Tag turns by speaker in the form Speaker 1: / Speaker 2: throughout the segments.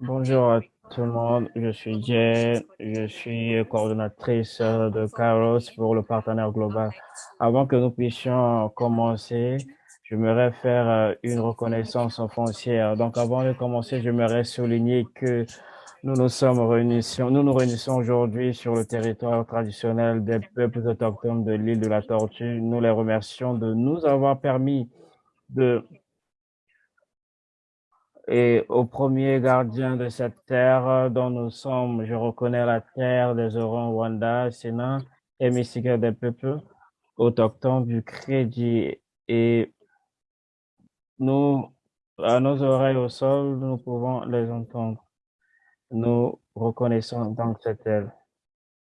Speaker 1: Bonjour à tout le monde, je suis Jen, je suis coordonnatrice de Carlos pour le partenaire global. Avant que nous puissions commencer, j'aimerais faire euh, une reconnaissance foncière. Donc avant de commencer, j'aimerais souligner que nous nous sommes réunis, nous nous réunissons aujourd'hui sur le territoire traditionnel des peuples autochtones de l'île de la Tortue. Nous les remercions de nous avoir permis de et au premier gardien de cette terre dont nous sommes, je reconnais la terre des Orons, Rwanda, Sénat et Mystique des peuples autochtones du crédit. Et nous, à nos oreilles au sol, nous pouvons les entendre. Nous reconnaissons donc cette terre.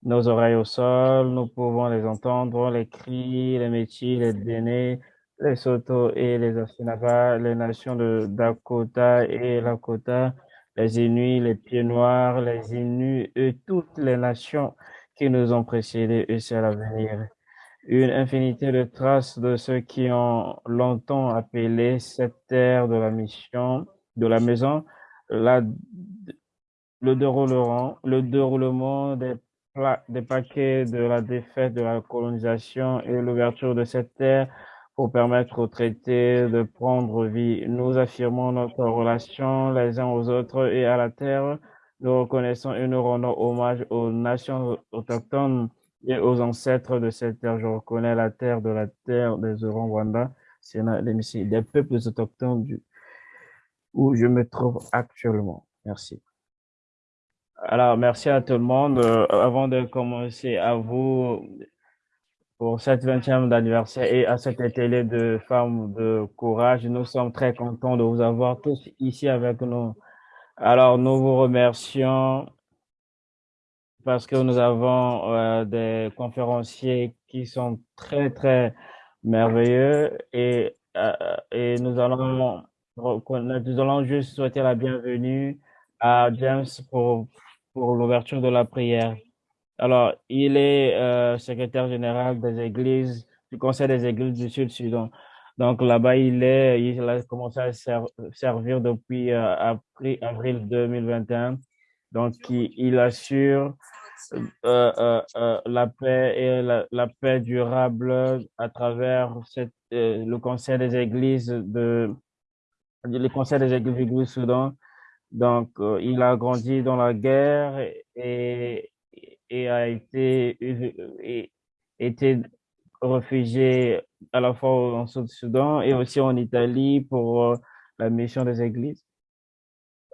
Speaker 1: Nos oreilles au sol, nous pouvons les entendre, les cris, les métiers, les dénés, les Soto et les Asinava, les nations de Dakota et Lakota, les Inuits, les Pieds Noirs, les Inuits et toutes les nations qui nous ont précédés et c'est l'avenir. Une infinité de traces de ceux qui ont longtemps appelé cette terre de la mission, de la maison, le déroulement, le déroulement des paquets de la défaite de la colonisation et l'ouverture de cette terre pour permettre aux traités de prendre vie. Nous affirmons notre relation les uns aux autres et à la terre. Nous reconnaissons et nous rendons hommage aux nations autochtones et aux ancêtres de cette terre. Je reconnais la terre de la terre des Rwanda, des peuples autochtones du, où je me trouve actuellement. Merci. Alors, merci à tout le monde. Euh, avant de commencer, à vous pour cette 20e anniversaire et à cet atelier de femmes de courage. Nous sommes très contents de vous avoir tous ici avec nous. Alors, nous vous remercions parce que nous avons euh, des conférenciers qui sont très, très merveilleux et, euh, et nous allons nous allons juste souhaiter la bienvenue à James pour, pour l'ouverture de la prière. Alors, il est euh, secrétaire général des églises, du Conseil des églises du Sud-Sudan. Donc là-bas, il est, il a commencé à servir depuis euh, avril, 2021. Donc, il, assure euh, la paix et la, paix durable à travers cette, le Conseil des églises de le Conseil des églises du Soudan. Donc, il a grandi dans la guerre et, et a été, et, été réfugié à la fois en Sud-Soudan et aussi en Italie pour euh, la mission des églises.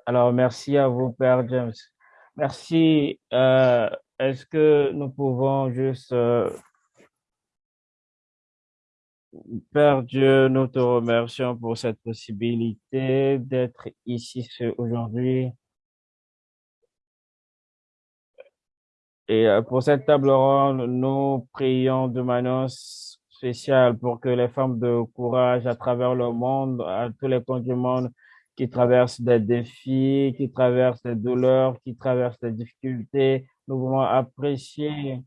Speaker 1: Alors, merci à vous, Père James. Merci. Euh, Est-ce que nous pouvons juste... Euh, Père Dieu, nous te remercions pour cette possibilité d'être ici aujourd'hui. Et euh, pour cette table ronde, nous prions de manière spéciale pour que les femmes de courage à travers le monde, à tous les coins du monde, qui traversent des défis, qui traversent des douleurs, qui traversent des difficultés, nous voulons apprécier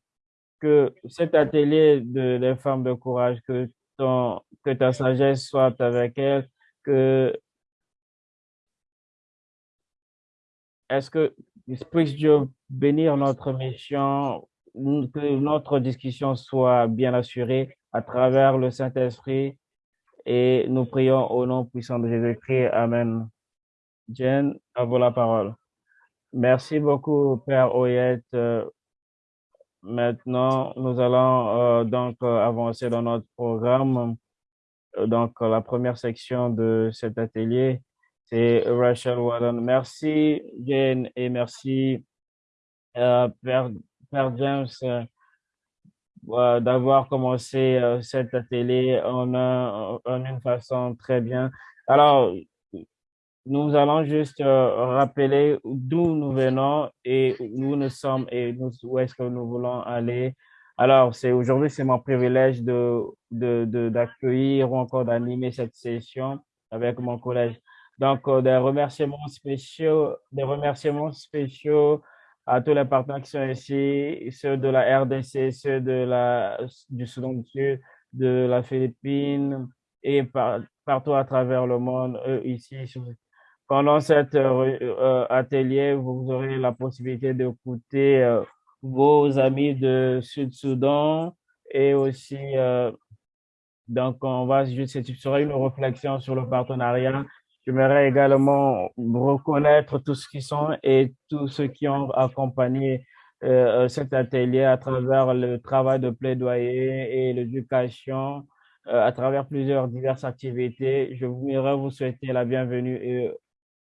Speaker 1: que cet atelier de les femmes de courage, que ton, que ta sagesse soit avec elles, que est-ce que puisse Dieu bénir notre mission, que notre discussion soit bien assurée à travers le Saint-Esprit et nous prions au nom puissant de Jésus-Christ. Amen. Jen, à vous la parole. Merci beaucoup, Père Oyette. Maintenant, nous allons euh, donc euh, avancer dans notre programme. Donc, la première section de cet atelier, c'est Rachel Warren. Merci, Jane, et merci, euh, Père, James, euh, d'avoir commencé euh, cet atelier en, en, une façon très bien. Alors, nous allons juste rappeler d'où nous venons et où nous sommes et où est-ce que nous voulons aller. Alors, c'est aujourd'hui, c'est mon privilège de d'accueillir de, ou encore d'animer cette session avec mon collège. Donc, euh, des remerciements spéciaux, des remerciements spéciaux à tous les partenaires qui sont ici, ceux de la RDC, ceux de la, du Soudan du Sud, de la Philippine et partout à travers le monde, eux ici, pendant cet atelier, vous aurez la possibilité d'écouter vos amis de Sud-Soudan et aussi, donc, on va juste, ce une réflexion sur le partenariat J'aimerais également reconnaître tous ceux qui sont et tous ceux qui ont accompagné euh, cet atelier à travers le travail de plaidoyer et l'éducation, euh, à travers plusieurs diverses activités. Je voudrais vous souhaiter la bienvenue et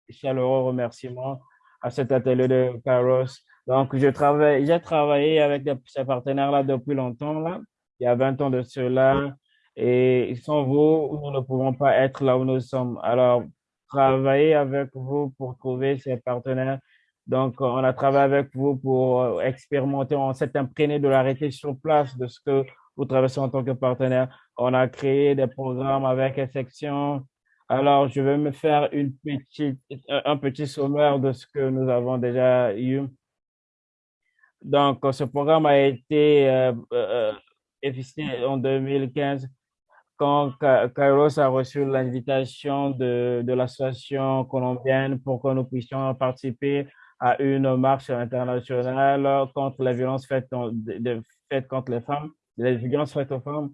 Speaker 1: chaleureux remerciements à cet atelier de Kairos. Donc, je travaille, j'ai travaillé avec ces partenaires-là depuis longtemps, là. Il y a 20 ans de cela. Et sans vous, nous ne pouvons pas être là où nous sommes. Alors, travailler avec vous pour trouver ces partenaires. Donc, on a travaillé avec vous pour euh, expérimenter, on s'est imprégné de l'arrêté sur place de ce que vous traversez en tant que partenaire. On a créé des programmes avec les sections. Alors, je vais me faire une petite, un petit sommaire de ce que nous avons déjà eu. Donc, ce programme a été euh, euh, euh en 2015 quand Kairos a reçu l'invitation de, de l'association colombienne pour que nous puissions participer à une marche internationale contre les violences faites, de, faites contre les femmes, les violences faites aux femmes,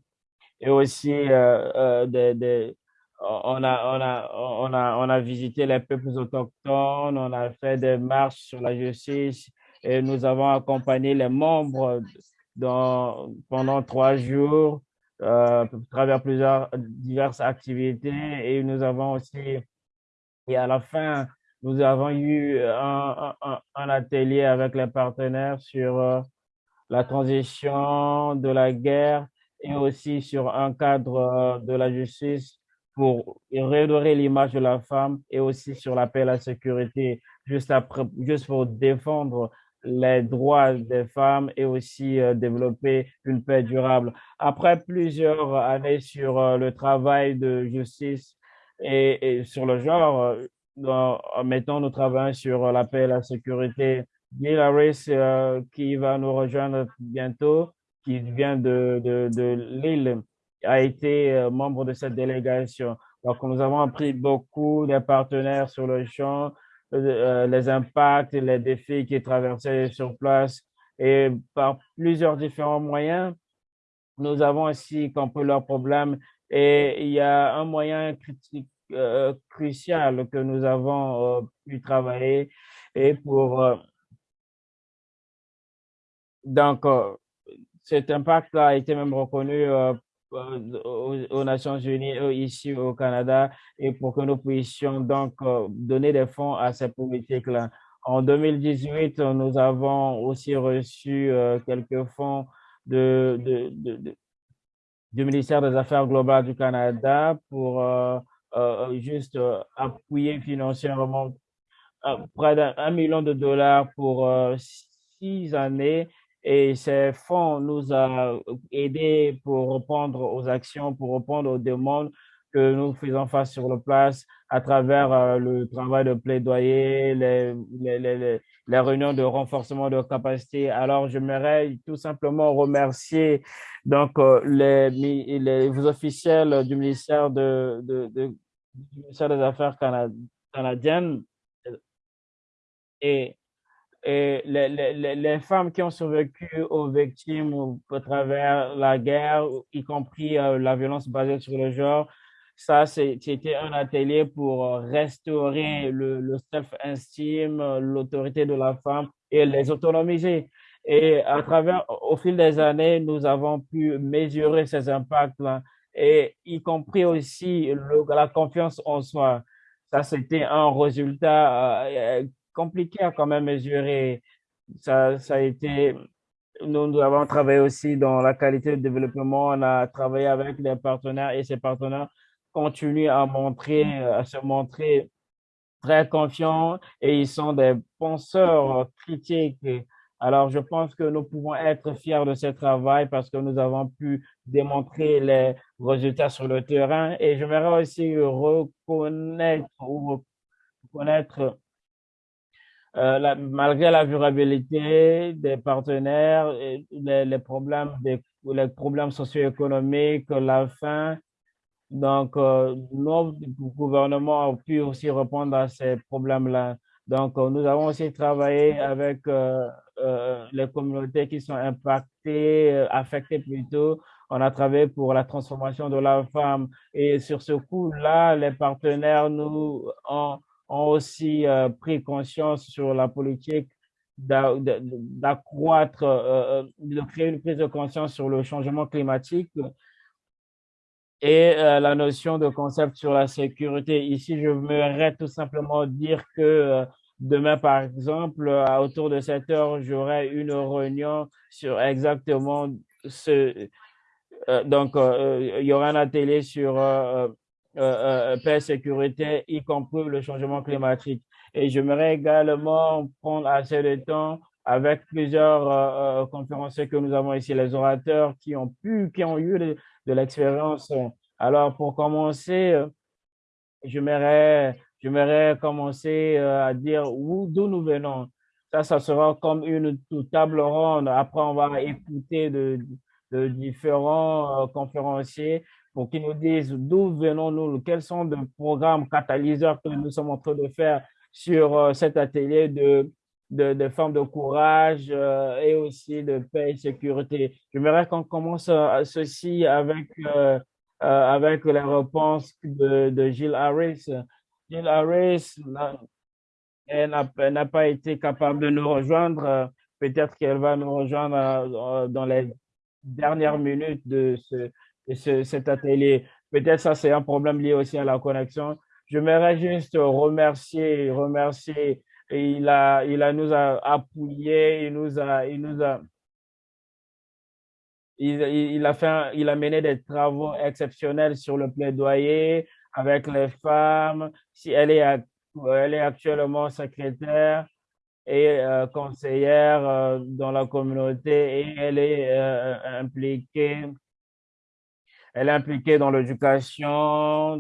Speaker 1: et aussi euh, euh, on, a, on, a, on, a, on a visité les peuples autochtones, on a fait des marches sur la justice, et nous avons accompagné les membres dans, pendant trois jours à travers plusieurs diverses activités. Et nous avons aussi, et à la fin, nous avons eu un, un, un atelier avec les partenaires sur euh, la transition de la guerre et aussi sur un cadre euh, de la justice pour redorer l'image de la femme et aussi sur la paix et la sécurité, juste, après, juste pour défendre les droits des femmes et aussi euh, développer une paix durable. Après plusieurs années sur euh, le travail de justice et, sur le genre, euh, en mettant nous travaillons sur la paix et la sécurité. Bill Harris, qui va nous rejoindre bientôt, qui vient de, de, de Lille, a été membre de cette délégation. Donc, nous avons appris beaucoup des partenaires sur le champ, euh, les impacts, les défis qui traversaient sur place. Et par plusieurs différents moyens, nous avons aussi compris leurs problèmes. Et il y a un moyen critique, euh, crucial que nous avons euh, pu travailler et pour donc cet impact a été même reconnu aux, Nations Unies, ici au Canada, et pour que nous puissions donc euh, donner des fonds à ces politiques-là. En 2018, nous avons aussi reçu euh, quelques fonds du ministère des Affaires globales du Canada pour juste appuyer financièrement près d'un million de dollars pour six années et ces fonds nous ont aidés pour répondre aux actions, pour répondre aux demandes que nous faisons face sur le place à travers euh, le travail de plaidoyer, les, les, les, les, réunions de renforcement de capacité. Alors, j'aimerais tout simplement remercier donc euh, les, les officiels du ministère de, de, de du ministère des Affaires canadiennes et et les, les, les, femmes qui ont survécu aux victimes à travers la guerre, y compris euh, la violence basée sur le genre, ça, c'était un atelier pour euh, restaurer le, le self-esteem, l'autorité de la femme et les autonomiser. Et à travers, au fil des années, nous avons pu mesurer ces impacts-là et y compris aussi la confiance en soi. Ça, c'était un résultat euh, compliqué à quand même mesurer. Ça, ça a été, nous, nous avons travaillé aussi dans la qualité de développement. On a travaillé avec les partenaires et ces partenaires continuent à montrer, à se montrer très confiants et ils sont des penseurs critiques. Alors, je pense que nous pouvons être fiers de ce travail parce que nous avons pu démontrer les résultats sur le terrain et j'aimerais aussi reconnaître ou reconnaître euh, malgré la durabilité des partenaires, les, problèmes, les problèmes socio-économiques, la faim Donc, euh, notre gouvernement a pu aussi répondre à ces problèmes-là. Donc, euh, nous avons aussi travaillé avec euh, les communautés qui sont impactées, affectées plutôt. On a travaillé pour la transformation de la femme. Et sur ce coup-là, les partenaires nous ont, ont aussi pris conscience sur la politique d'accroître, de créer une prise de conscience sur le changement climatique et euh, la notion de concept sur la sécurité. Ici, je voudrais tout simplement dire que euh, demain, par exemple, autour de 7 heures, j'aurai une réunion sur exactement ce... Euh, donc, il y aura un atelier sur paix et sécurité, y compris le changement climatique. Et j'aimerais également prendre assez de temps avec plusieurs conférenciers que nous avons ici, les orateurs qui ont pu, qui ont eu de, l'expérience. Alors, pour commencer, euh, j'aimerais commencer euh, à dire d'où nous venons. Ça, ça sera comme une table ronde. Après, on va écouter de, différents euh, conférenciers pour qu'ils nous disent d'où venons-nous, quels sont les programmes catalyseurs que nous sommes en train de faire sur cet atelier de, de, de de courage et aussi de paix et sécurité. J'aimerais qu'on commence ceci avec euh, avec la réponse de, de Gilles Harris. Gilles Harris n'a pas été capable de nous rejoindre. Peut-être qu'elle va nous rejoindre euh, dans les dernières minutes de, ce, de cet atelier. Peut-être ça, c'est un problème lié aussi à la connexion. Je voudrais juste remercier, remercier. Il a, il a nous a appuyé, il nous a, il nous a, il, a fait, il a mené des travaux exceptionnels sur le plaidoyer avec les femmes. Si elle est, elle est actuellement secrétaire et euh, conseillère euh, dans la communauté et elle est euh, impliquée. Elle est impliquée dans l'éducation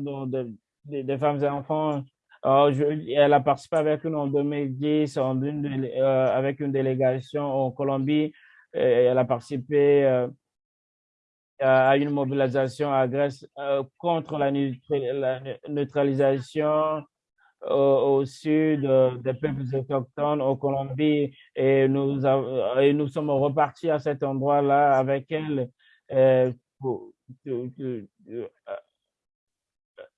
Speaker 1: des femmes et enfants. elle a participé avec nous en 2010 en une, avec une délégation en Colombie. Elle a participé à une mobilisation à Grèce euh, contre la, neutralisation au, sud euh, des peuples autochtones au Colombie et nous, sommes repartis à cet endroit-là avec elle. Euh,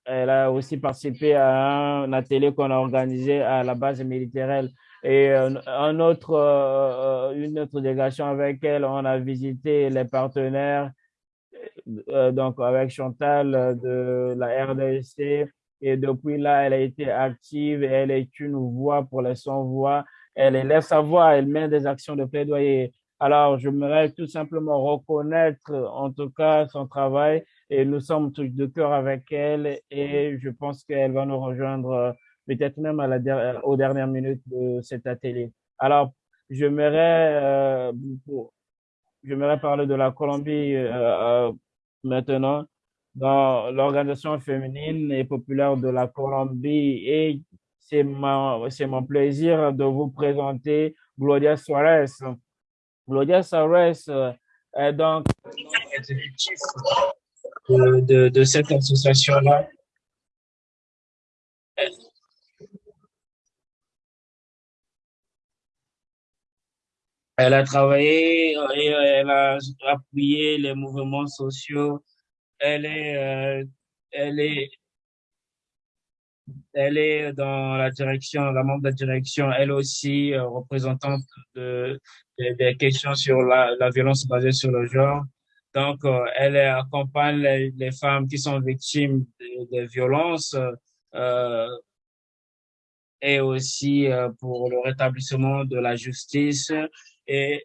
Speaker 1: elle a aussi participé à un atelier qu'on a organisé à la base militaire et un autre, une autre délégation avec elle, on a visité les partenaires euh, donc avec Chantal euh, de la RDC. Et depuis là, elle a été active elle est une voix pour les sans-voix. Elle élève sa voix, elle mène des actions de plaidoyer. Alors, j'aimerais tout simplement reconnaître en tout cas son travail et nous sommes tous de cœur avec elle et je pense qu'elle va nous rejoindre euh, peut-être même à la, aux dernières minutes de cet atelier. Alors, j'aimerais euh, parler de la Colombie euh, euh, maintenant dans l'organisation féminine et populaire de la Colombie et c'est mon plaisir de vous présenter Gloria Suarez. Gloria Suarez euh, est donc de, de, de cette association-là Elle a travaillé et elle a appuyé les mouvements sociaux. Elle est, euh, elle est, elle est dans la direction, la membre de la direction, elle aussi euh, représentante de, des questions sur la, la, violence basée sur le genre. Donc, euh, elle accompagne les, les, femmes qui sont victimes de, de violences euh, et aussi pour le rétablissement de la justice et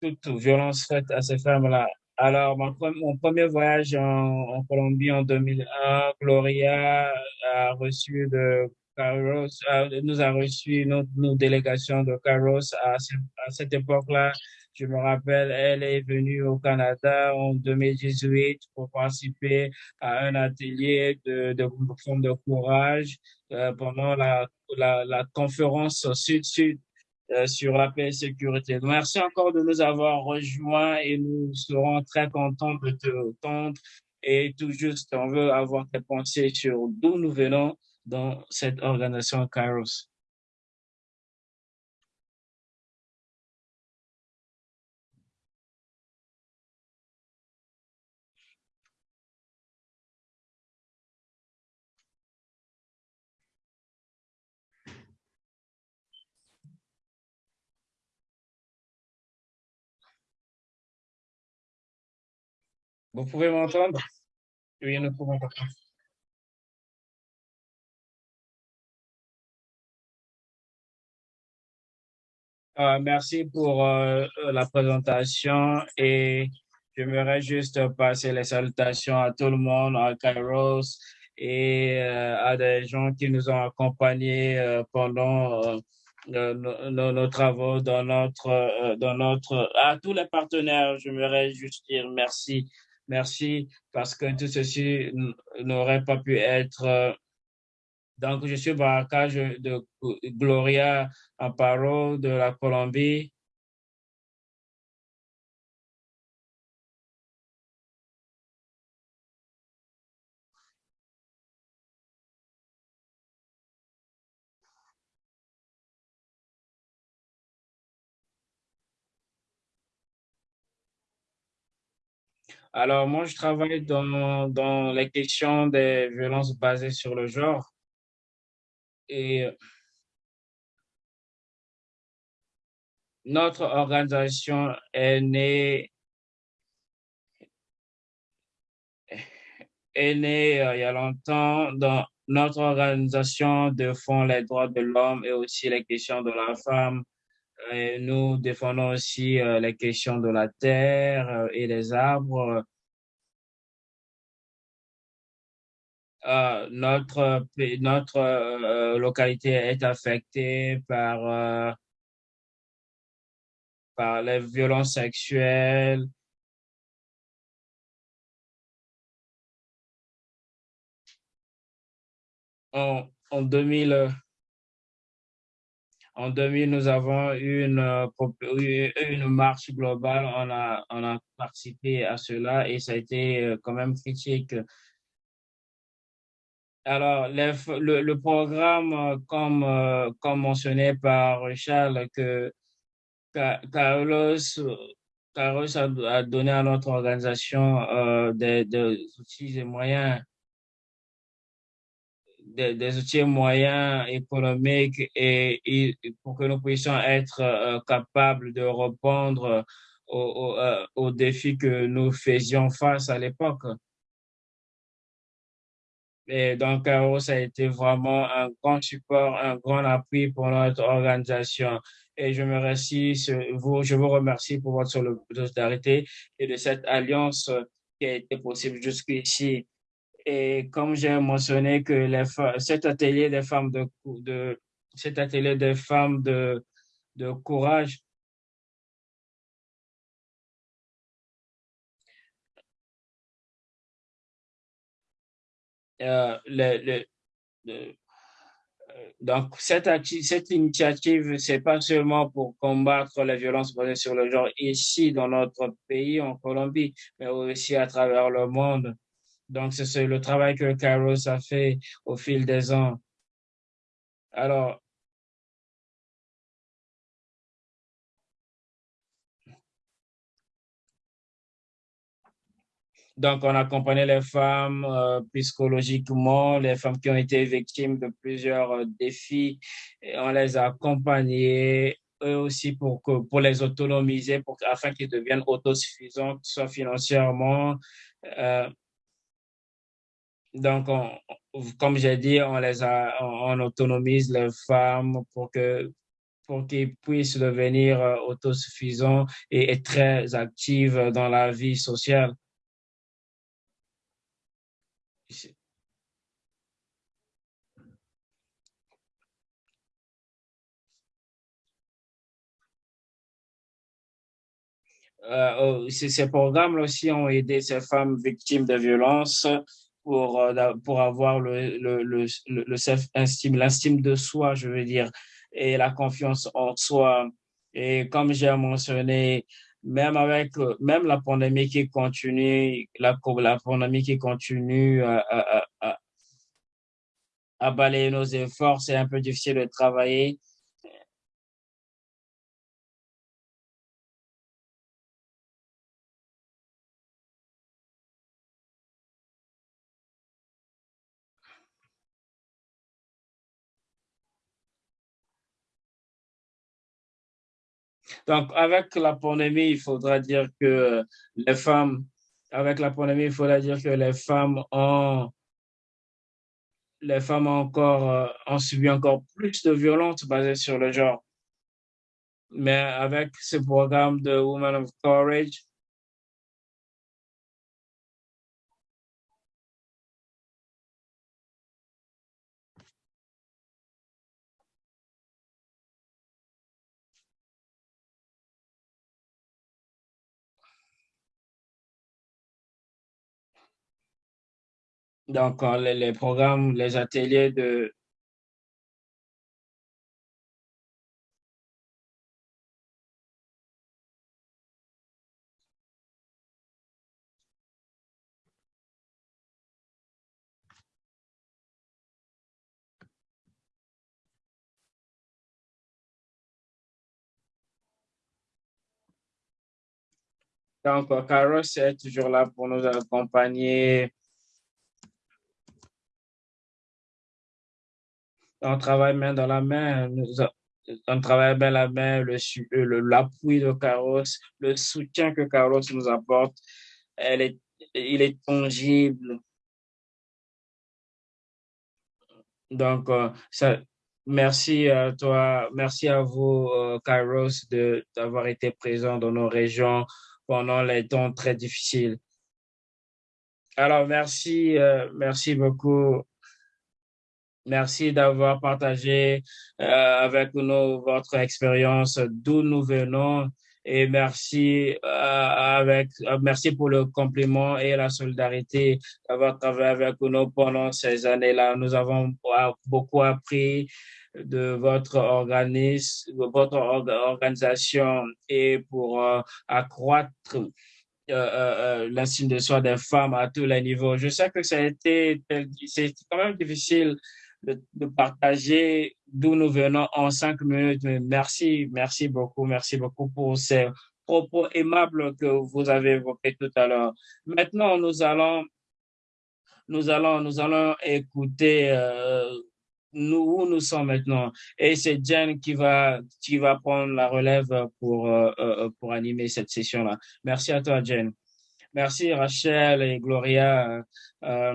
Speaker 1: toute violence faite à ces femmes-là. Alors, mon, premier voyage en, Colombie en 2001, Gloria a reçu de Carlos, nous a reçu nos délégations de Carlos à, cette époque-là. Je me rappelle, elle est venue au Canada en 2018 pour participer à un atelier de, de, de courage euh, pendant la, la, la conférence Sud-Sud euh, sur la paix et sécurité. merci encore de nous avoir rejoints et nous serons très contents de te entendre et tout juste, on veut avoir des pensées sur d'où nous venons dans cette organisation Kairos. Vous pouvez m'entendre? Oui, nous pouvons m'entendre. Euh, merci pour euh, la présentation et j'aimerais juste passer les salutations à tout le monde, à Kairos et euh, à des gens qui nous ont accompagnés pendant nos, nos, travaux dans notre, dans notre, à tous les partenaires, j'aimerais juste dire merci Merci parce que tout ceci n'aurait pas pu être. Euh, donc, je suis Baraka de Gloria Amparo de la Colombie. Alors, moi, je travaille dans, les questions des violences basées sur le genre. Et notre organisation est née, euh, il y a longtemps dans notre organisation défend les droits de l'homme et aussi les questions de la femme. Nous défendons aussi euh, les questions de la terre euh, et des arbres. Euh, notre notre localité est affectée par par les violences sexuelles. En, en 2000, en 2000, nous avons eu une, une marche globale. On a, participé à cela et ça a été quand même critique alors, le, programme, euh, comme, euh, mentionné par Charles, que Carlos, a, donné à notre organisation euh, des, outils et moyens, des, outils moyens économiques et, pour que nous puissions être euh, capables de répondre aux, aux, défis que nous faisions face à l'époque. Et donc, ça a été vraiment un grand support, un grand appui pour notre organisation. Et je me vous, je vous remercie pour votre solidarité et de cette alliance qui a été possible jusqu'ici. Et comme j'ai mentionné que les, cet atelier des femmes de, de cet atelier des femmes de, de courage Euh, euh, donc, cette, cette initiative, c'est pas seulement pour combattre les violences basées sur le genre ici dans notre pays, en Colombie, mais aussi à travers le monde. Donc, c'est le travail que Kairos a fait au fil des ans. Alors, Donc, on accompagnait les femmes euh, psychologiquement, les femmes qui ont été victimes de plusieurs euh, défis. Et on les a accompagnées eux aussi pour, que, pour les autonomiser, pour, afin qu'ils deviennent autosuffisants, soit financièrement. Euh, donc, comme j'ai dit, on les on, autonomise les femmes pour que pour qu'ils puissent devenir euh, autosuffisants et, et très actives dans la vie sociale. Euh, oh, ces programmes aussi ont aidé ces femmes victimes de violences pour, euh, pour avoir le, le, le, le self-estime, l'estime de soi, je veux dire, et la confiance en soi. Et comme j'ai mentionné, même avec même la pandémie qui continue, la, la pandémie qui continue à, à, à balayer nos efforts, c'est un peu difficile de travailler. Donc, avec la pandémie, il faudra dire que les femmes, avec la pandémie, il faudra dire que les femmes ont, les femmes ont encore, euh, ont subi encore plus de violences basées sur le genre. Mais avec ce programme de Women of Courage, Donc, les, les programmes, les ateliers de, Donc, Carlos est toujours là pour nous accompagner on travaille main dans la main, on travaille main la main, le, l'appui de Carlos, le soutien que Carlos nous apporte, il est tangible. Donc, euh, merci à toi, merci à vous, euh, Carlos, d'avoir été présent dans nos régions pendant les temps très difficiles. Alors, merci, euh, merci beaucoup Merci d'avoir partagé euh, avec nous votre expérience d'où nous venons et merci euh, avec euh, merci pour le compliment et la solidarité d'avoir travaillé avec nous pendant ces années-là. Nous avons beaucoup appris de votre organisme, de votre organisation et pour accroître euh, l'estime de soi des femmes à tous les niveaux. Je sais que ça a été, c'est quand même difficile de, partager d'où nous venons en cinq minutes. Merci, merci beaucoup, merci beaucoup pour ces propos aimables que vous avez évoqués tout à l'heure. Maintenant, nous allons, nous allons, nous allons écouter euh, où nous sommes maintenant. Et c'est Jen qui va, qui va prendre la relève pour, euh, euh, pour animer cette session-là. Merci à toi, Jen. Merci, Rachel et Gloria. Euh,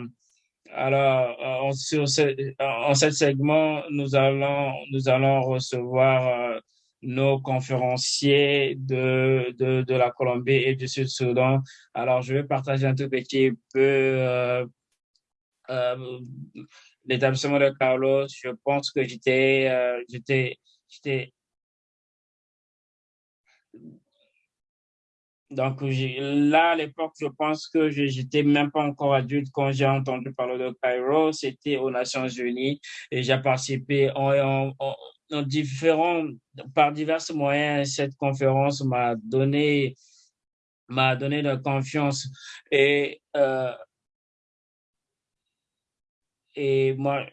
Speaker 1: alors, en, sur ce, en cet segment, nous allons, nous allons recevoir euh, nos conférenciers de, de, de, la Colombie et du Sud-Soudan. Alors, je vais partager un tout petit peu euh, euh, l'établissement de Carlos. Je pense que j'étais, euh, j'étais, j'étais Donc là, à l'époque, je pense que je n'étais même pas encore adulte quand j'ai entendu parler de Cairo. C'était aux Nations Unies et j'ai participé en, différents, par divers moyens. Cette conférence m'a donné, m'a donné de confiance et euh, et moi,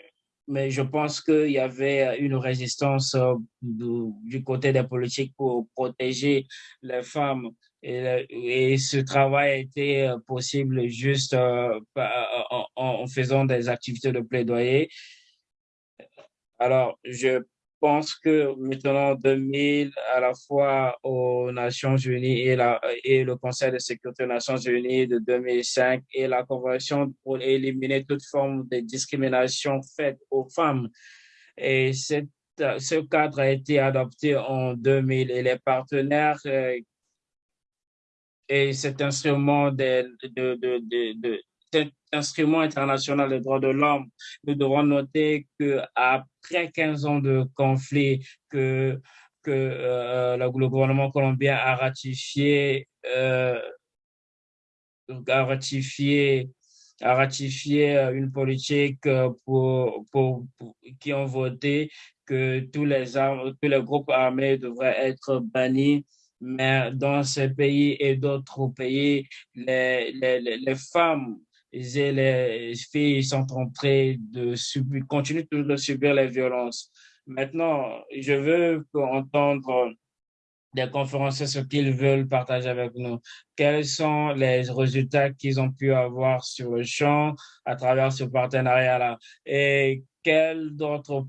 Speaker 1: mais je pense qu'il y avait une résistance euh, du, côté des politiques pour protéger les femmes. Et, ce travail a été euh, possible juste euh, en, en, faisant des activités de plaidoyer. Alors, je pense que maintenant, 2000, à la fois aux Nations Unies et, le Conseil de sécurité des Nations Unies de 2005 et la Convention pour éliminer toute forme de discrimination faite aux femmes. Et ce cadre a été adopté en 2000 et les partenaires euh, et cet instrument de, cet instrument international des droits de l'homme, nous devons noter que après 15 ans de conflit que que euh, le gouvernement colombien a ratifié euh, a ratifié a ratifié euh, une politique qui ont voté que tous les armes, tous les groupes armés devraient être bannis mais dans ces pays et d'autres pays, les, les, les femmes et les filles sont en de continuent de subir les violences. Maintenant, je veux entendre des conférences, ce qu'ils veulent partager avec nous. Quels sont les résultats qu'ils ont pu avoir sur le champ à travers ce partenariat-là? Quel d'autres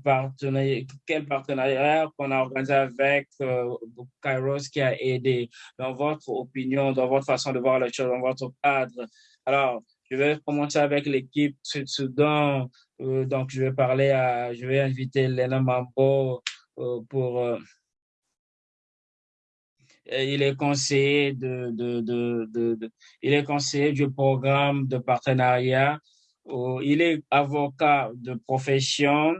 Speaker 1: partenariat qu'on a organisé avec euh, Kairos qui a aidé dans votre opinion, dans votre façon de voir les choses, dans votre cadre? Alors, je vais commencer avec l'équipe Sud-Soudan. Euh, donc, je vais parler à, je vais inviter Lena Mambo euh, pour, il est conseiller de, de, de, de, il est conseiller du programme de partenariat. Il est avocat de profession.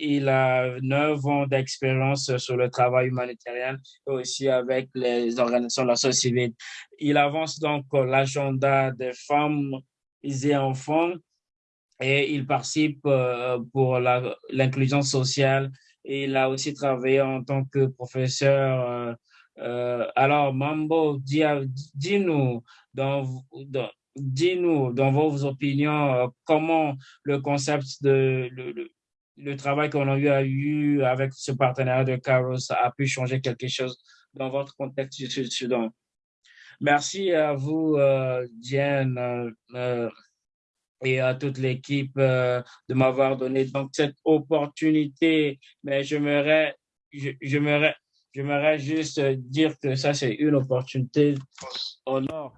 Speaker 1: Il a neuf ans d'expérience sur le travail humanitaire et aussi avec les organisations de la société civile. Il avance donc l'agenda des femmes et enfants et il participe euh, pour l'inclusion sociale. Il a aussi travaillé en tant que professeur. Euh, euh, alors, Mambo, dis-nous dans, dans, dis-nous dans vos opinions comment le concept de le, travail qu'on a eu, a eu avec ce partenariat de Caros a pu changer quelque chose dans votre contexte du Sud-Soudan. Merci à vous, euh, Diane, euh, euh, et à toute l'équipe de m'avoir donné donc cette opportunité. Mais j'aimerais, j'aimerais, j'aimerais juste dire que ça, c'est une opportunité nord.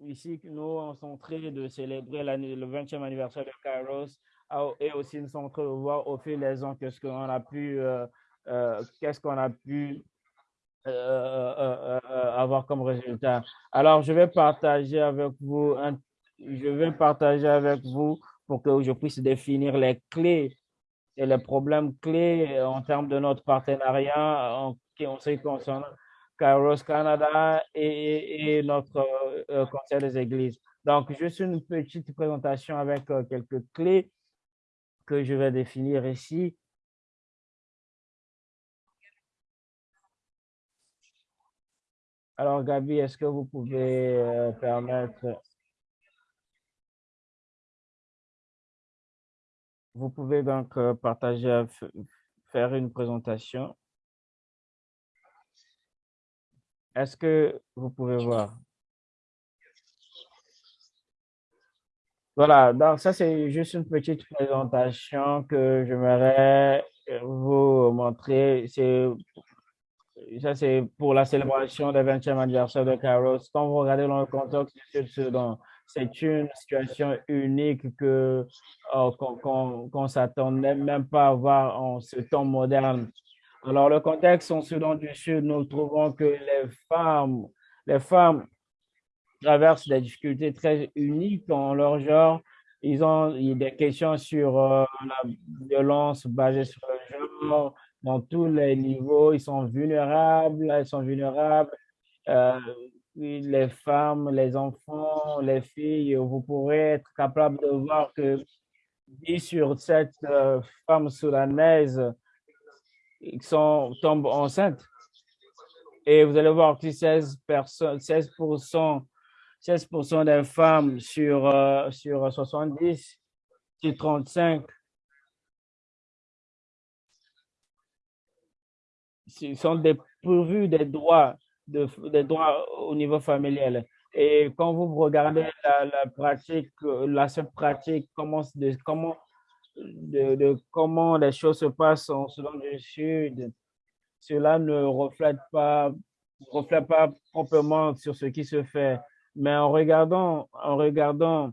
Speaker 1: Ici, nous, est en train de célébrer le 20e anniversaire de Kairos ah, et aussi nous sommes en train de voir au fil des ans qu'est-ce qu'on a pu euh, qu'est-ce qu'on a pu euh, euh, avoir comme résultat. Alors, je vais partager avec vous, je vais partager avec vous pour que je puisse définir les clés et les problèmes clés en termes de notre partenariat en, ce qui concerne Kairos Canada et, notre Conseil des Églises. Donc, juste une petite présentation avec quelques clés que je vais définir ici. Alors, Gabi, est-ce que vous pouvez euh, permettre... Vous pouvez donc euh, partager, faire une présentation. Est-ce que vous pouvez voir? Voilà, donc ça, c'est juste une petite présentation que j'aimerais euh, vous montrer. Ça c'est pour la célébration du 20e anniversaire de Kairos. Quand vous regardez dans le contexte du Sud-Soudan, c'est une situation unique que euh, qu'on ne s'attendait même pas à voir en ce temps moderne. Alors, le contexte en Soudan du Sud, nous trouvons que les femmes, les femmes traversent des difficultés très uniques en leur genre. Ils ont des questions sur euh, la violence basée sur le genre, dans tous les niveaux. Ils sont vulnérables, elles sont vulnérables. Euh, les femmes, les enfants, les filles, vous pourrez être capable de voir que 10 sur 7 euh, femmes soudanaises sont, tombent enceintes. Et vous allez voir que 16 personnes, 16%, 16 des femmes sur, euh, sur 70, sur 35 sont dépourvus des droits, de, des droits au niveau familial. Et quand vous regardez la, pratique, la seule pratique, comment, comment, de, comment les choses se passent en Soudan du Sud, cela ne reflète pas, reflète pas proprement sur ce qui se fait. Mais en regardant, en regardant,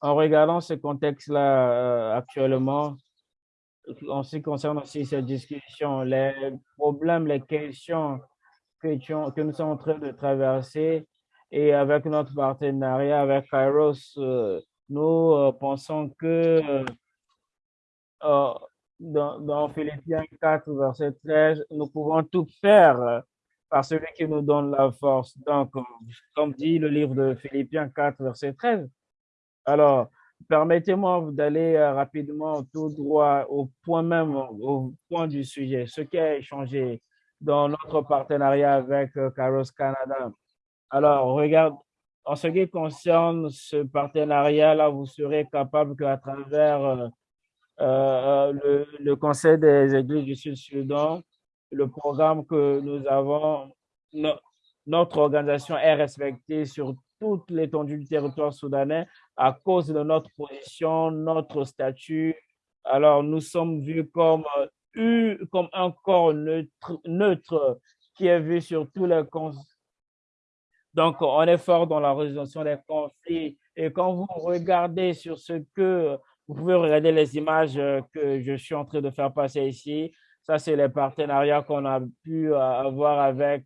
Speaker 1: en regardant ce contexte-là euh, actuellement, en ce qui concerne aussi cette discussion, les problèmes, les questions que, que nous sommes en train de traverser et avec notre partenariat avec Kairos, euh, nous euh, pensons que euh, dans, dans, Philippiens 4, verset 13, nous pouvons tout faire par celui qui nous donne la force. Donc, comme dit le livre de Philippiens 4, verset 13. Alors, permettez-moi d'aller rapidement tout droit au point même, au point du sujet, ce qui a changé dans notre partenariat avec Caros Canada. Alors, regarde, en ce qui concerne ce partenariat-là, vous serez capable qu'à travers euh, euh, le, Conseil des Églises du Sud-Soudan, le programme que nous avons, notre organisation est respectée sur toute l'étendue du territoire soudanais à cause de notre position, notre statut. Alors, nous sommes vus comme, euh, comme un corps neutre, neutre qui est vu sur tous les donc, on est fort dans la résolution des conflits. Et quand vous regardez sur ce que, vous pouvez regarder les images que je suis en train de faire passer ici. Ça, c'est les partenariats qu'on a pu avoir avec,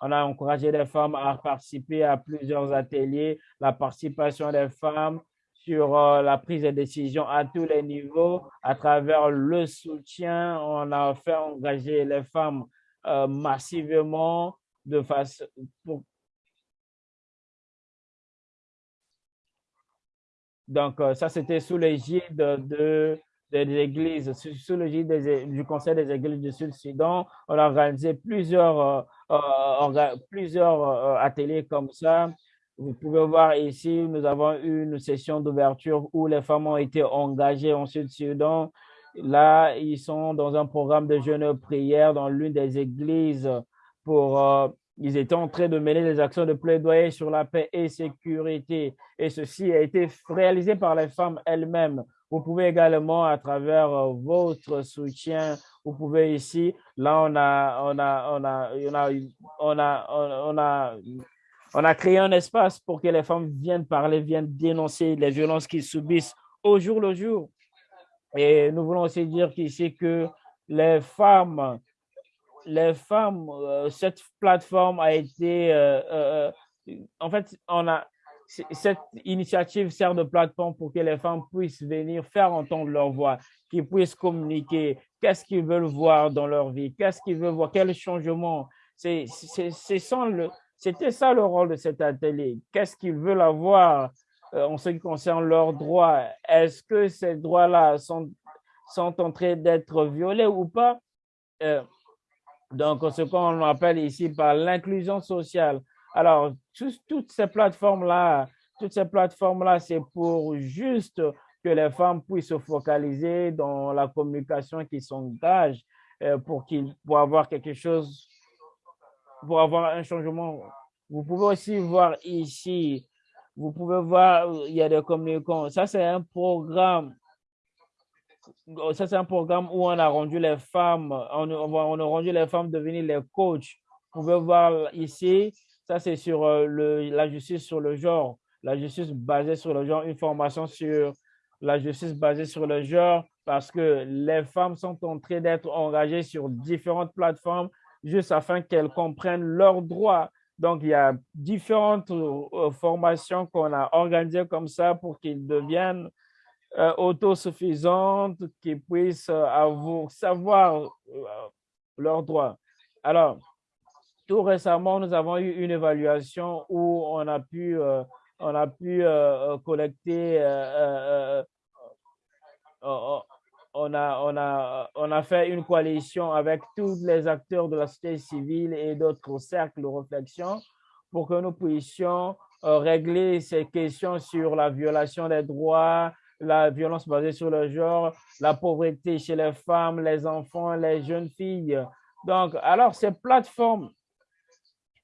Speaker 1: on a encouragé les femmes à participer à plusieurs ateliers, la participation des femmes sur euh, la prise de décision à tous les niveaux, à travers le soutien, on a fait engager les femmes euh, massivement de façon pour Donc, euh, ça, c'était sous l'égide de, des églises, sous l'égide du Conseil des églises du Sud-Soudan. On a organisé plusieurs, euh, euh, ateliers comme ça. Vous pouvez voir ici, nous avons eu une session d'ouverture où les femmes ont été engagées en Sud-Soudan. Là, ils sont dans un programme de jeûne prière dans l'une des églises pour ils étaient en train de mener des actions de plaidoyer sur la paix et sécurité. Et ceci a été réalisé par les femmes elles-mêmes. Vous pouvez également, à travers euh, votre soutien, vous pouvez ici, là, on a, on a, créé un espace pour que les femmes viennent parler, viennent dénoncer les violences qu'ils subissent au jour le jour. Et nous voulons aussi dire qu'ici que les femmes les femmes, euh, cette plateforme a été, euh, euh, en fait, on a, cette initiative sert de plateforme pour que les femmes puissent venir faire entendre leur voix, qu'ils puissent communiquer, qu'est-ce qu'ils veulent voir dans leur vie, qu'est-ce qu'ils veulent voir, quel changement. C'était ça le rôle de cet atelier. Qu'est-ce qu'ils veulent avoir en ce qui concerne leurs droits? Est-ce que ces droits-là sont, sont en train d'être violés ou pas? Donc, ce qu'on appelle ici par l'inclusion sociale. Alors, toutes ces plateformes-là, toutes ces plateformes-là, c'est pour juste que les femmes puissent se focaliser dans la communication qui s'engage euh, pour qu'ils pour avoir quelque chose, pour avoir un changement. Vous pouvez aussi voir ici, vous pouvez voir, il y a des communicants. Ça, c'est un programme ça, c'est un programme où on a rendu les femmes, on, on, a rendu les femmes devenir les coachs. Vous pouvez voir ici, ça c'est sur euh, le, la justice sur le genre, la justice basée sur le genre, une formation sur la justice basée sur le genre, parce que les femmes sont en train d'être engagées sur différentes plateformes juste afin qu'elles comprennent leurs droits. Donc, il y a différentes euh, formations qu'on a organisées comme ça pour qu'ils deviennent euh, autosuffisantes qui puissent euh, avoir, savoir euh, leurs droits. Alors, tout récemment, nous avons eu une évaluation où on a pu, on a pu collecter, on a, on, a, on a fait une coalition avec tous les acteurs de la société civile et d'autres cercles de réflexion pour que nous puissions régler ces questions sur la violation des droits, la violence basée sur le genre, la pauvreté chez les femmes, les enfants, les jeunes filles. Donc, alors ces plateformes,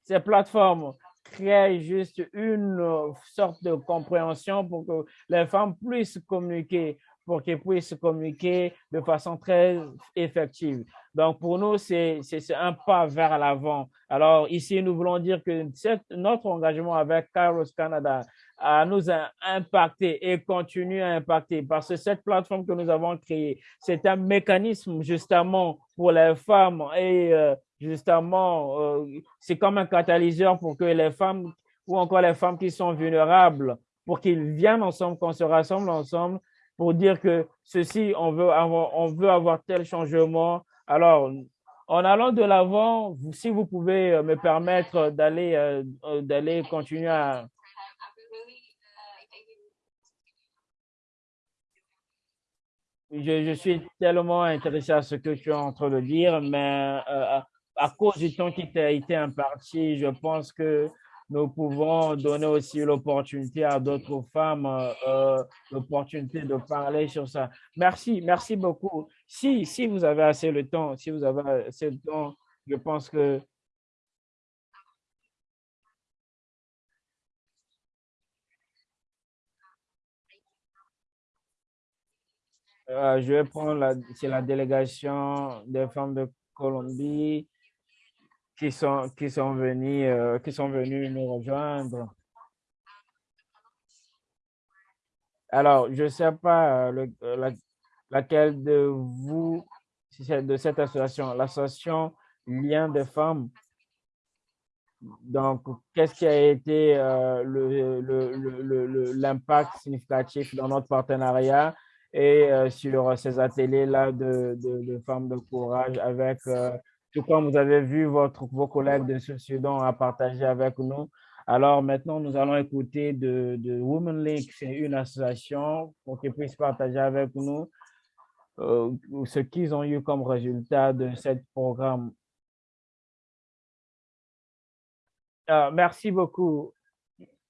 Speaker 1: ces plateformes créent juste une sorte de compréhension pour que les femmes puissent communiquer, pour qu'elles puissent communiquer de façon très effective. Donc, pour nous, c'est un pas vers l'avant. Alors, ici, nous voulons dire que notre engagement avec Kairos Canada nous a impacté et continue à impacter parce que cette plateforme que nous avons créée, c'est un mécanisme justement pour les femmes et euh, justement, euh, c'est comme un catalyseur pour que les femmes ou encore les femmes qui sont vulnérables, pour qu'ils viennent ensemble, qu'on se rassemble ensemble pour dire que ceci, on veut avoir, on veut avoir tel changement. Alors, en allant de l'avant, si vous pouvez euh, me permettre d'aller d'aller continuer à, je, suis tellement intéressé à ce que tu es en train de dire, mais euh, à, cause du temps qui t'a été imparti, je pense que nous pouvons donner aussi l'opportunité à d'autres femmes, euh, l'opportunité de parler sur ça. Merci, merci beaucoup. Si, si vous avez assez de temps, si vous avez assez de temps, je pense que Euh, je vais prendre la délégation des femmes de Colombie qui sont, qui sont venues, euh, qui sont venues nous rejoindre. Alors, je ne sais pas euh, le, laquelle de vous, si c'est de cette association, l'association Lien des femmes. Donc, qu'est-ce qui a été l'impact significatif dans notre partenariat? et euh, sur ces ateliers-là de, de, femmes de courage avec, euh, tout comme vous avez vu votre, vos collègues de ce Sudan à partager avec nous. Alors maintenant, nous allons écouter de, de Women League, c'est une association pour qu'ils puissent partager avec nous euh, ce qu'ils ont eu comme résultat de ce programme. merci beaucoup.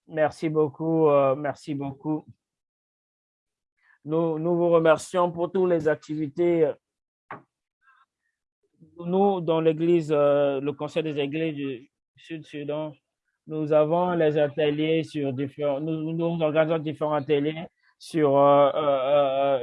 Speaker 1: Merci beaucoup. merci beaucoup. Nous, nous vous remercions pour toutes les activités. Nous, dans l'Église, euh, le Conseil des Églises du Sud-Sudan, nous avons les ateliers sur différents, nous, nous organisons différents ateliers sur euh, euh,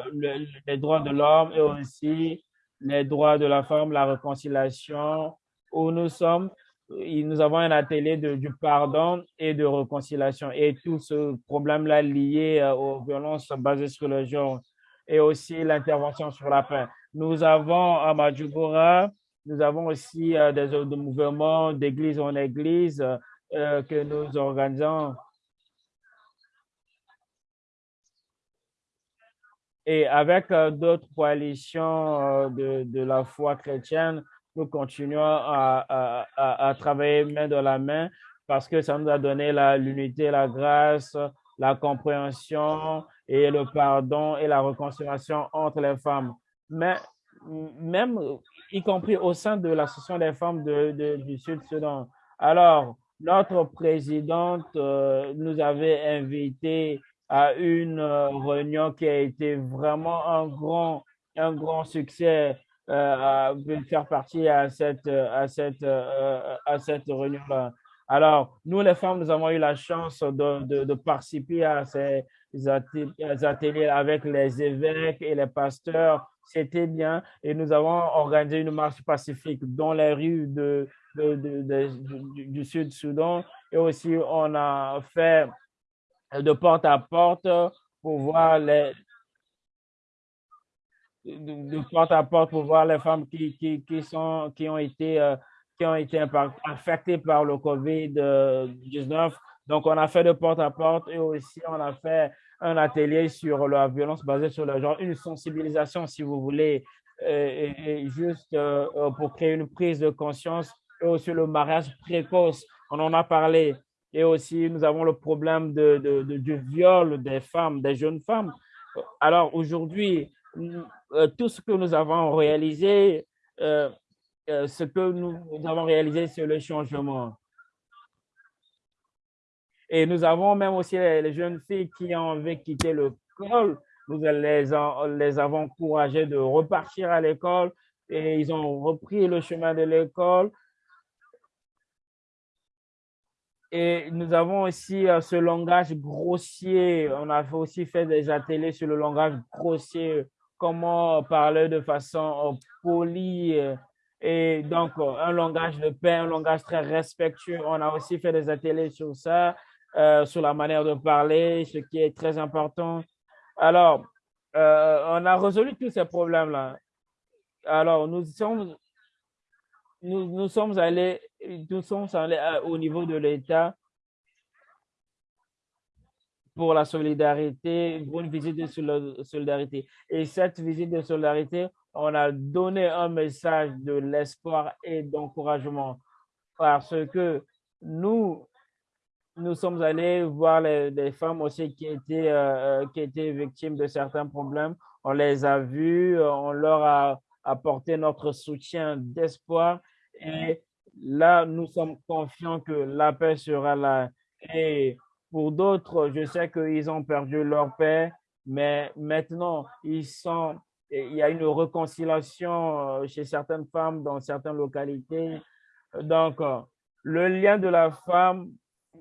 Speaker 1: les droits de l'homme et aussi les droits de la femme, la réconciliation, où nous sommes nous avons un atelier de, du pardon et de réconciliation et tout ce problème-là lié aux violences basées sur le genre et aussi l'intervention sur la paix. Nous avons à Majugora, nous avons aussi euh, des, mouvements d'église en église euh, que nous organisons. Et avec d'autres coalitions de, de la foi chrétienne, nous continuons à, à, travailler main dans la main parce que ça nous a donné l'unité, la, grâce, la compréhension et le pardon et la réconciliation entre les femmes. Mais même, y compris au sein de l'Association des femmes de, du Sud-Sudan. Alors, notre présidente euh, nous avait invité à une euh, réunion qui a été vraiment un grand, un grand succès euh, faire partie à cette, à cette, euh, à cette réunion-là. Alors, nous, les femmes, nous avons eu la chance de, de participer à ces ateliers avec les évêques et les pasteurs. C'était bien. Et nous avons organisé une marche pacifique dans les rues de, du, Sud-Soudan. Et aussi, on a fait de porte à porte pour voir les, de, porte à porte pour voir les femmes qui, qui, qui sont, qui ont été, euh, qui ont été par le COVID-19. Donc, on a fait de porte à porte et aussi on a fait un atelier sur la violence basée sur le genre, une sensibilisation, si vous voulez, euh, et, juste euh, pour créer une prise de conscience et aussi le mariage précoce. On en a parlé. Et aussi, nous avons le problème de, du viol des femmes, des jeunes femmes. Alors, aujourd'hui, euh, tout ce que nous avons réalisé, euh, euh, ce que nous, avons réalisé, c'est le changement. Et nous avons même aussi les, jeunes filles qui ont quitter l'école. Nous les, les avons encouragées de repartir à l'école et ils ont repris le chemin de l'école. Et nous avons aussi ce langage grossier. On a aussi fait des ateliers sur le langage grossier comment parler de façon euh, polie euh, et donc euh, un langage de paix, un langage très respectueux. On a aussi fait des ateliers sur ça, sur la manière de parler, ce qui est très important. Alors, on a résolu tous ces problèmes-là. Alors, nous sommes, nous, nous sommes allés, nous sommes allés au niveau de l'État pour la solidarité, pour une visite de solidarité. Et cette visite de solidarité, on a donné un message de l'espoir et d'encouragement parce que nous, nous sommes allés voir les, femmes aussi qui étaient, euh, qui étaient victimes de certains problèmes. On les a vues, on leur a apporté notre soutien d'espoir et là, nous sommes confiants que la paix sera là. Et pour d'autres, je sais qu'ils ont perdu leur paix, mais maintenant, ils sont, il y a une réconciliation euh, chez certaines femmes dans certaines localités. Donc, euh, le lien de la femme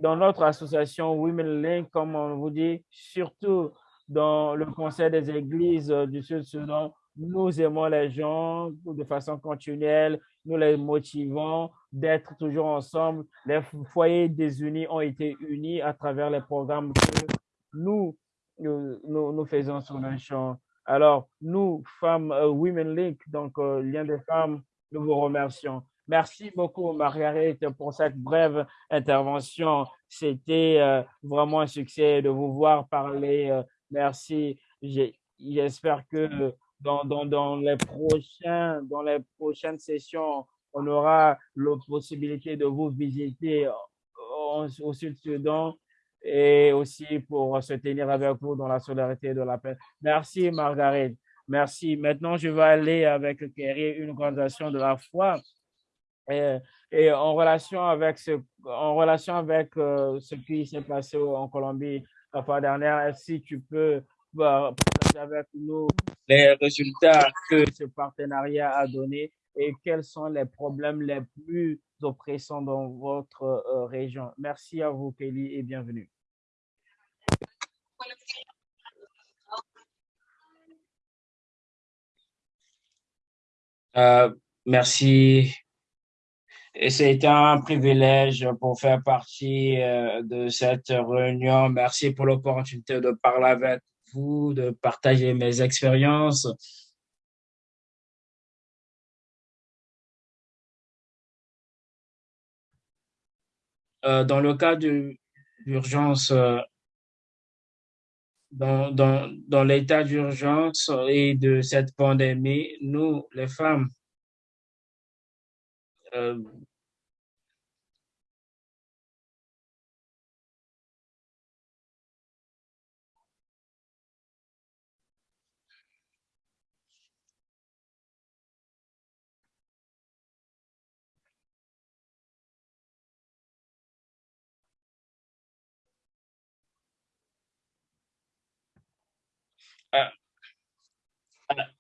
Speaker 1: dans notre association Women Link, comme on vous dit, surtout dans le Conseil des églises du Sud-Soudan, nous aimons les gens de façon continuelle, nous les motivons d'être toujours ensemble. Les foyers désunis ont été unis à travers les programmes que nous, nous, nous, faisons sur le champ. Alors, nous, femmes, euh, Women Link, donc euh, lien des femmes, nous vous remercions. Merci beaucoup, Marguerite, pour cette brève intervention. C'était euh, vraiment un succès de vous voir parler. merci. J'espère que dans, dans, dans, les prochains, dans les prochaines sessions, on aura la possibilité de vous visiter au, au Sud-Soudan et aussi pour se tenir avec vous dans la solidarité de la paix. Merci, Margaret. Merci. Maintenant, je vais aller avec Kerry, une organisation de la foi. Et, en relation avec ce, en relation avec euh, ce qui s'est passé en Colombie la fois dernière, si tu peux bah, partager avec nous les résultats que ce partenariat a donné et quels sont les problèmes les plus oppressants dans votre euh, région? Merci à vous, Kelly, et bienvenue.
Speaker 2: Euh, merci. Et c'est un privilège pour faire partie euh, de cette réunion. Merci pour l'opportunité de parler avec vous, de partager mes expériences. Euh, dans le cas d'urgence, euh, dans, l'état d'urgence et de cette pandémie, nous, les femmes,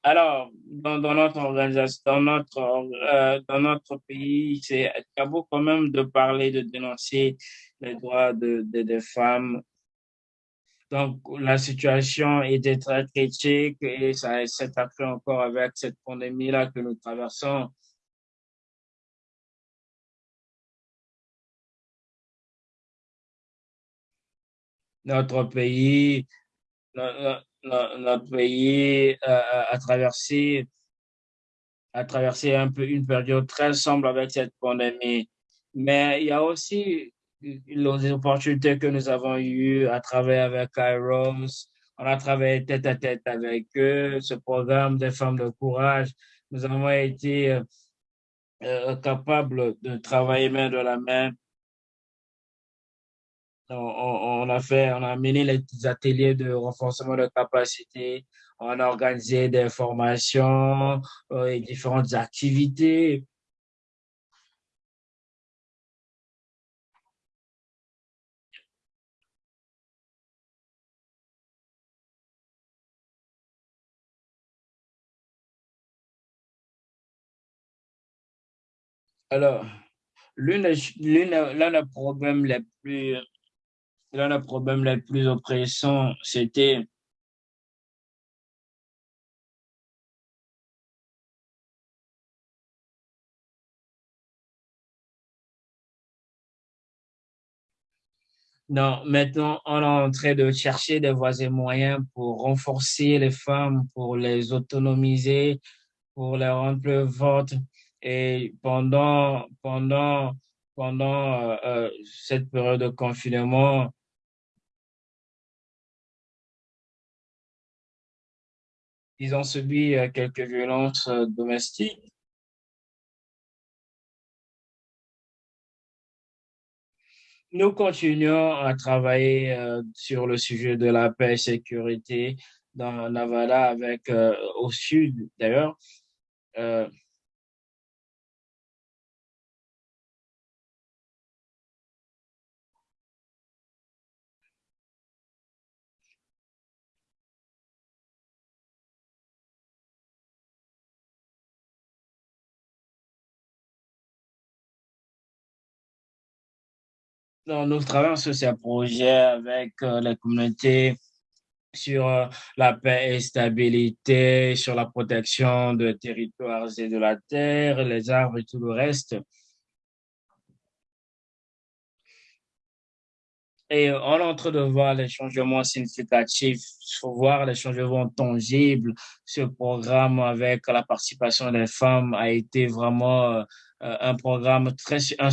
Speaker 2: alors, dans, notre organisation, dans notre, euh, dans notre pays, c'est tabou quand même de parler, de dénoncer les droits de, de, des femmes. Donc, la situation était très critique et ça s'est accru encore avec cette pandémie-là que nous traversons. Notre pays, pays a, traversé a traversé un peu une période très sombre avec cette pandémie. Mais il y a aussi les opportunités que nous avons eues à travailler avec Kairos. On a travaillé tête à tête avec eux, ce programme des femmes de courage. Nous avons été euh, euh, capables de travailler main de la main on, a fait, on a mené les ateliers de renforcement de capacité, on a organisé des formations euh, et différentes activités. Alors, l'un des problèmes les plus Là, le problème le plus oppressant, c'était Non, maintenant, on est en train de chercher des voies et moyens pour renforcer les femmes, pour les autonomiser, pour les rendre plus fortes. Et pendant, pendant, pendant euh, euh, cette période de confinement, ils ont subi euh, quelques violences euh, domestiques. nous continuons à travailler euh, sur le sujet de la paix et sécurité dans Nevada avec au sud d'ailleurs. Nous travaillons sur ces projets avec euh, les communautés sur euh, la paix et stabilité, sur la protection des territoires et de la terre, les arbres et tout le reste. Et on est en train de voir les changements significatifs, voir les changements tangibles. Ce programme avec la participation des femmes a été vraiment euh, un programme très un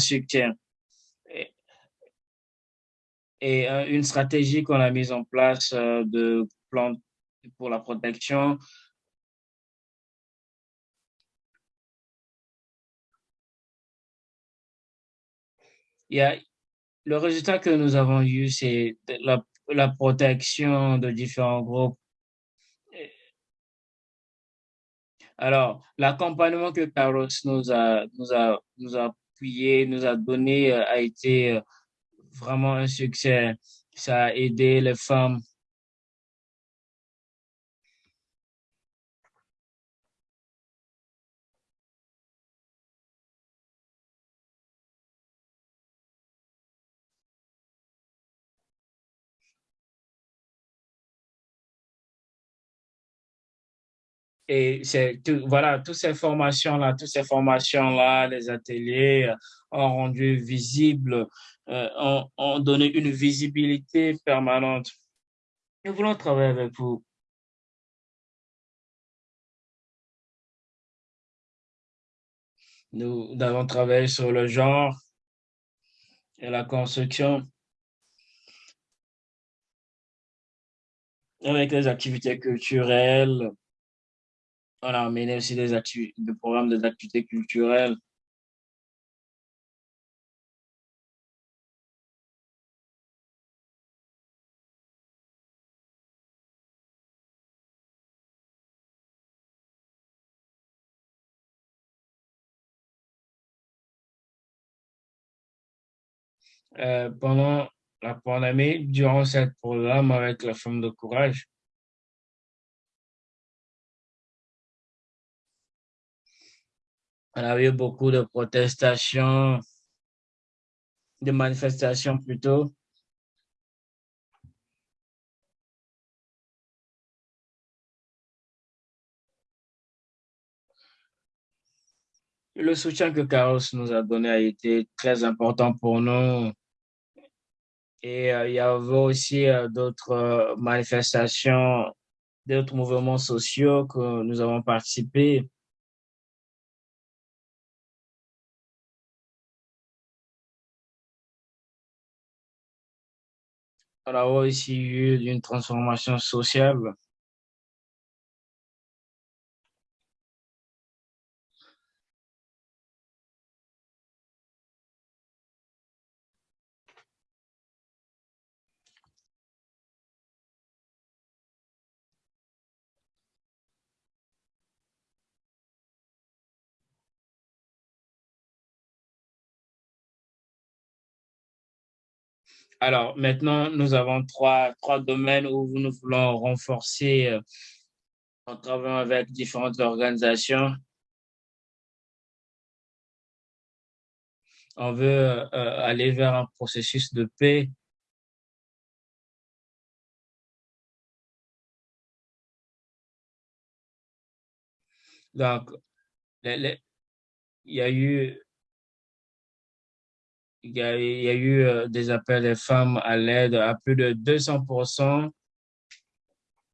Speaker 2: et euh, une stratégie qu'on a mise en place euh, de plan pour la protection. Il y a, le résultat que nous avons eu, c'est la, protection de différents groupes. Alors, l'accompagnement que Carlos nous a, nous a, nous a appuyé, nous a donné, euh, a été vraiment un succès. Ça a aidé les femmes Et c'est tout, voilà, toutes ces formations-là, toutes ces formations-là, les ateliers euh, ont rendu visible, euh, ont, ont donné une visibilité permanente. Nous voulons travailler avec vous. Nous avons travaillé sur le genre et la construction avec les activités culturelles, on a amené aussi des, des programmes d'activités culturelles. Euh, pendant la pandémie, durant ce programme avec la femme de courage, On a eu beaucoup de protestations, de manifestations plutôt. Le soutien que Carlos nous a donné a été très important pour nous. Et euh, il y avait aussi euh, d'autres euh, manifestations, d'autres mouvements sociaux que nous avons participé. On a aussi eu une transformation sociale. Alors, maintenant, nous avons trois, trois domaines où nous voulons renforcer euh, en travaillant avec différentes organisations. On veut euh, aller vers un processus de paix. Donc, il y a eu il y a, eu euh, des appels des femmes à l'aide à plus de 200%.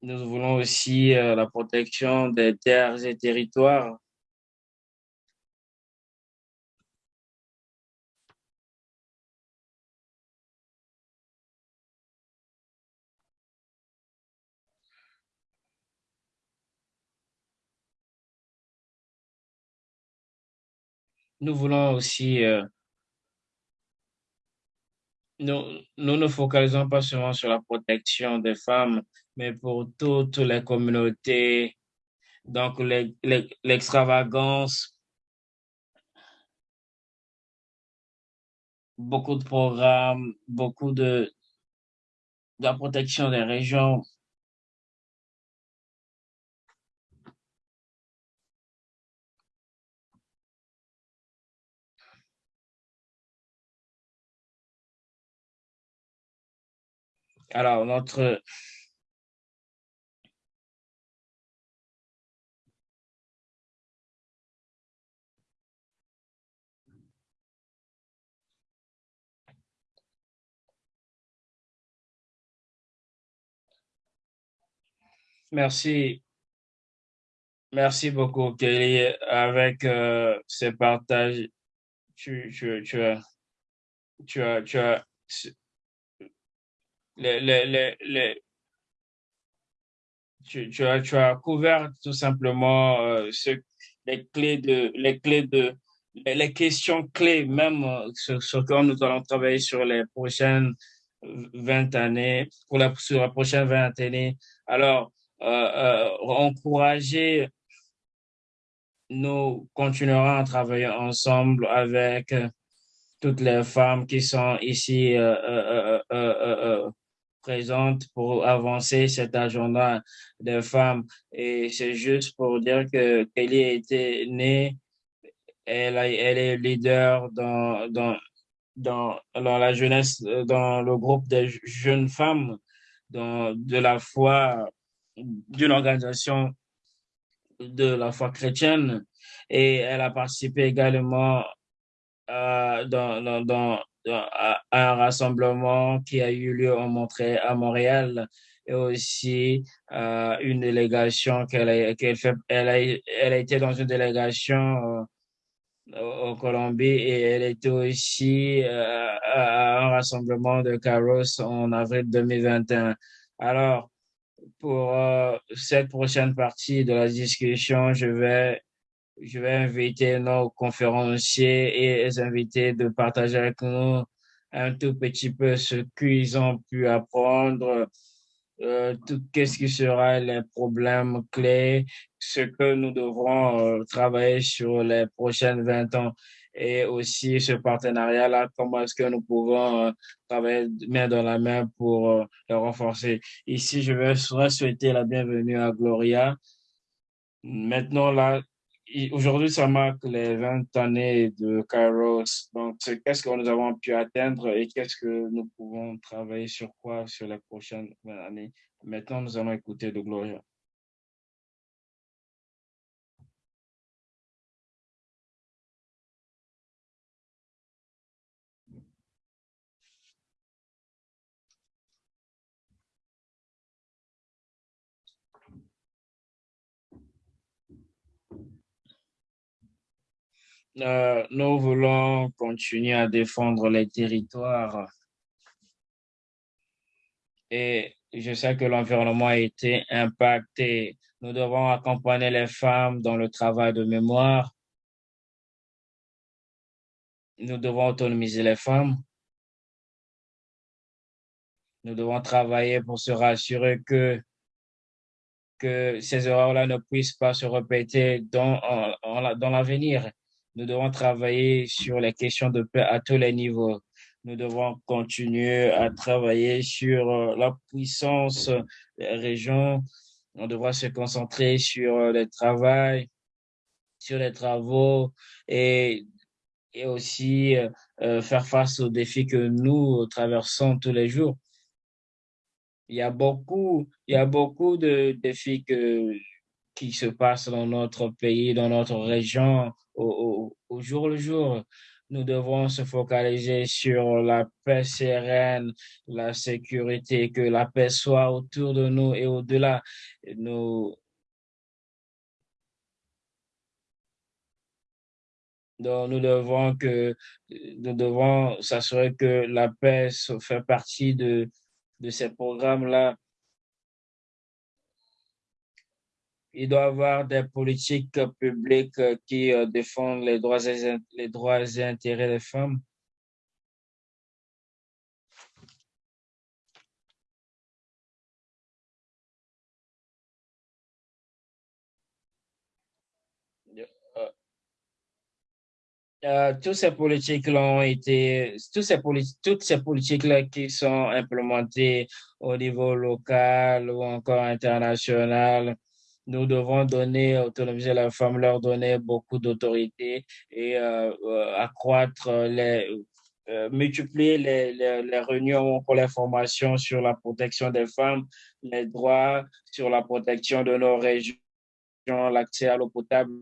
Speaker 2: Nous voulons aussi euh, la protection des terres et territoires. Nous voulons aussi euh, nous, nous focalisons pas seulement sur la protection des femmes, mais pour toutes les communautés. Donc, l'extravagance, beaucoup de programmes, beaucoup de, de la protection des régions Alors, notre... Merci. Merci beaucoup, Kelly. Avec euh, ces partages, tu, tu, tu as, tu as, tu as, tu, as, couvert tout simplement euh, les clés de, les questions clés, même euh, sur ce que nous allons travailler sur les prochaines 20 années, pour la, sur la prochaine 20 années. Alors, euh, euh, encourager, nous continuerons à travailler ensemble avec toutes les femmes qui sont ici présente pour avancer cet agenda des femmes. Et c'est juste pour dire que Kelly a été née, elle, est leader dans, dans, dans, dans la jeunesse, dans le groupe des jeunes femmes dans, de la foi, d'une organisation de la foi chrétienne. Et elle a participé également euh, dans, à un rassemblement qui a eu lieu en à Montréal et aussi euh, une délégation qu'elle a, fait. Elle a, été dans une délégation euh, au Colombie et elle était aussi euh, à un rassemblement de Caros en avril 2021. Alors, pour euh, cette prochaine partie de la discussion, je vais je vais inviter nos conférenciers et les invités de partager avec nous un tout petit peu ce qu'ils ont pu apprendre, euh, qu'est-ce qui sera les problèmes clés, ce que nous devrons euh, travailler sur les prochaines 20 ans et aussi ce partenariat-là, comment est-ce que nous pouvons euh, travailler main dans la main pour euh, le renforcer. Ici, je vais souhaiter la bienvenue à Gloria. Maintenant, là, Aujourd'hui, ça marque les 20 années de Kairos. Donc, qu'est-ce que nous avons pu atteindre et qu'est-ce que nous pouvons travailler sur quoi sur les prochaines années. Maintenant, nous allons écouter de Gloria. Euh, nous voulons continuer à défendre les territoires et je sais que l'environnement a été impacté. Nous devons accompagner les femmes dans le travail de mémoire. Nous devons autonomiser les femmes. Nous devons travailler pour se rassurer que que ces erreurs-là ne puissent pas se répéter dans, dans l'avenir. Nous devons travailler sur les questions de paix à tous les niveaux. Nous devons continuer à travailler sur euh, la puissance des régions. On devra se concentrer sur euh, le travail, sur les travaux et, et aussi euh, faire face aux défis que nous traversons tous les jours. Il y a beaucoup, il y a beaucoup de défis que, qui se passent dans notre pays, dans notre région jour le jour. Nous devons se focaliser sur la paix sereine, la sécurité, que la paix soit autour de nous et au-delà. Nous, nous devons que, nous devons s'assurer que la paix fait partie de, de ces programmes-là il doit y avoir des politiques publiques euh, qui euh, défendent les droits, et, les droits et intérêts des femmes. Euh, toutes ces politiques ont été, toutes ces, toutes ces politiques -là qui sont implémentées au niveau local ou encore international, nous devons donner, autonomiser la femme, leur donner beaucoup d'autorité et euh, euh, accroître les, multiplier les, les, réunions pour les formations sur la protection des femmes, les droits, sur la protection de nos régions, l'accès à l'eau potable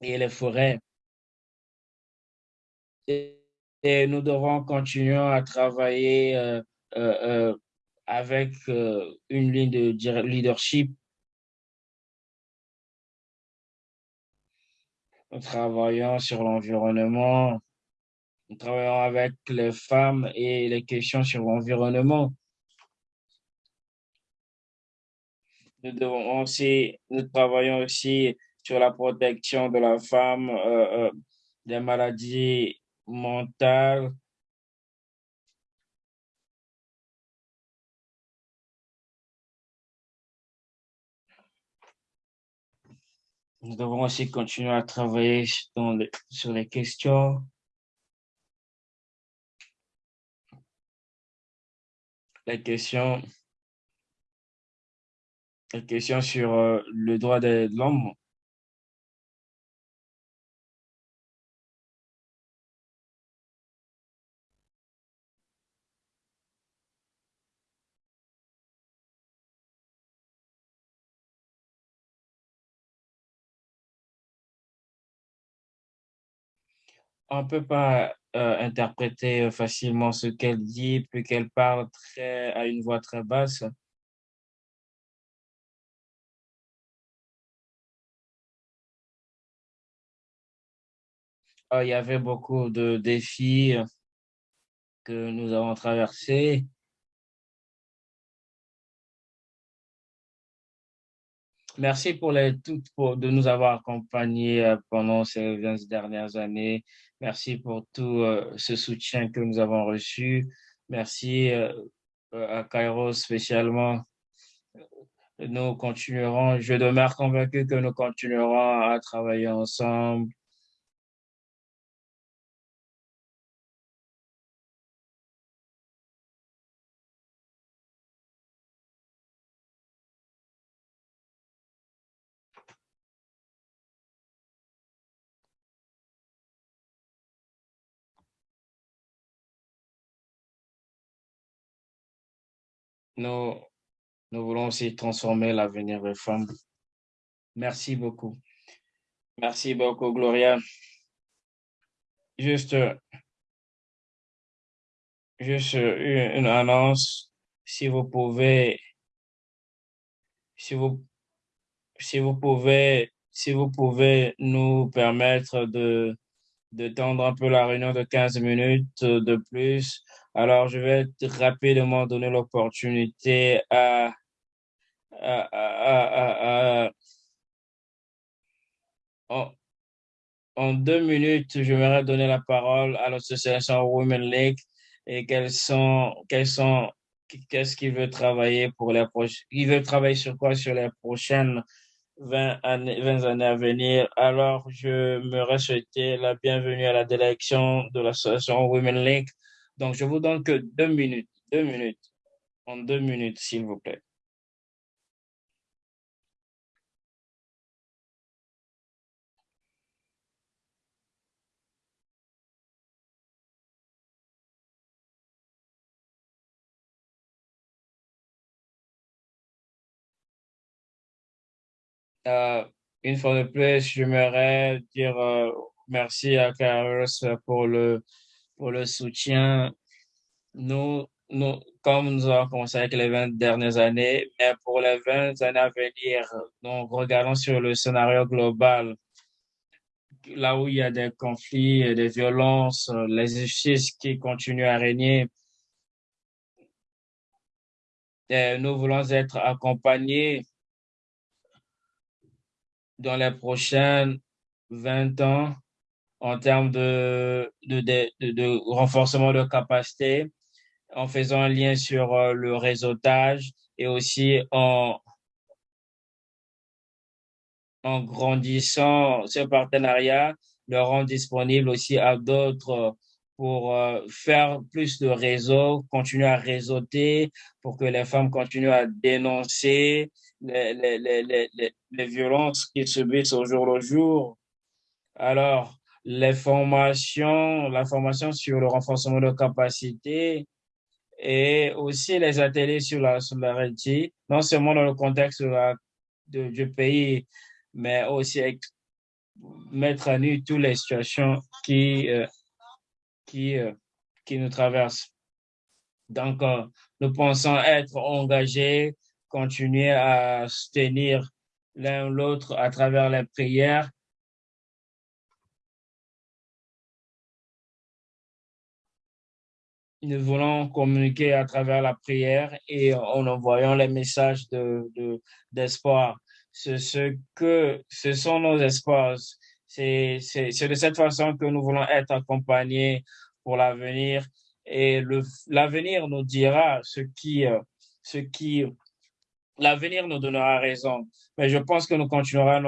Speaker 2: et les forêts et, nous devons continuer à travailler euh, euh, euh, avec une ligne de leadership. Nous travaillons sur l'environnement, nous travaillons avec les femmes et les questions sur l'environnement. Nous travaillons aussi sur la protection de la femme des maladies mental Nous devons aussi continuer à travailler sur les questions. Les questions, les questions sur euh, le droit de l'homme on peut pas euh, interpréter facilement ce qu'elle dit, puis qu'elle parle très, à une voix très basse. Ah, il y avait beaucoup de défis que nous avons traversés. Merci pour les toutes pour, de nous avoir accompagnés euh, pendant ces 20 dernières années. Merci pour tout euh, ce soutien que nous avons reçu. Merci euh, à Cairo spécialement. Nous continuerons, je demeure convaincu que nous continuerons à travailler ensemble Nous, nous voulons aussi transformer l'avenir des femmes. Merci beaucoup. Merci beaucoup, Gloria. Juste, juste une annonce. Si vous pouvez, si vous, si vous pouvez, si vous pouvez nous permettre de, de tendre un peu la réunion de 15 minutes de plus, alors, je vais rapidement donner l'opportunité à, en, deux minutes, je vais donner la parole à l'association Women League et quels sont, quels sont, qu'est-ce qu'il veut travailler pour les prochaines, il veut travailler sur quoi sur les prochaines 20 années, 20 années à venir. Alors, je me souhaiter la bienvenue à la délégation de l'association Women League donc, je vous donne que deux minutes, deux minutes, en deux minutes, s'il vous plaît. Euh, une fois de plus, j'aimerais dire euh, merci à Carlos pour le pour le soutien. Nous, nous, comme nous avons commencé avec les 20 dernières années, mais pour les 20 années à venir, donc regardons sur le scénario global, là où il y a des conflits, des violences, les injustices qui continuent à régner, nous voulons être accompagnés dans les prochaines 20 ans en termes de, de, renforcement de capacité, en faisant un lien sur euh, le réseautage et aussi en, en grandissant ce partenariat, le rend disponible aussi à d'autres pour euh, faire plus de réseaux, continuer à réseauter, pour que les femmes continuent à dénoncer les, les, les, les, violences qu'ils subissent au jour le jour. Alors, les formations, la formation sur le renforcement de capacité et aussi les ateliers sur la solidarité, non seulement dans le contexte de, du pays, mais aussi mettre à nu toutes les situations qui, euh, qui, euh, qui nous traversent. Donc, euh, nous pensons être engagés, continuer à soutenir l'un l'autre à travers les prières. Nous voulons communiquer à travers la prière et en envoyant les messages de, d'espoir. ce, ce que, ce sont nos espoirs. C'est, c'est, c'est de cette façon que nous voulons être accompagnés pour l'avenir. Et l'avenir nous dira ce qui, ce qui, l'avenir nous donnera raison. Mais je pense que nous continuerons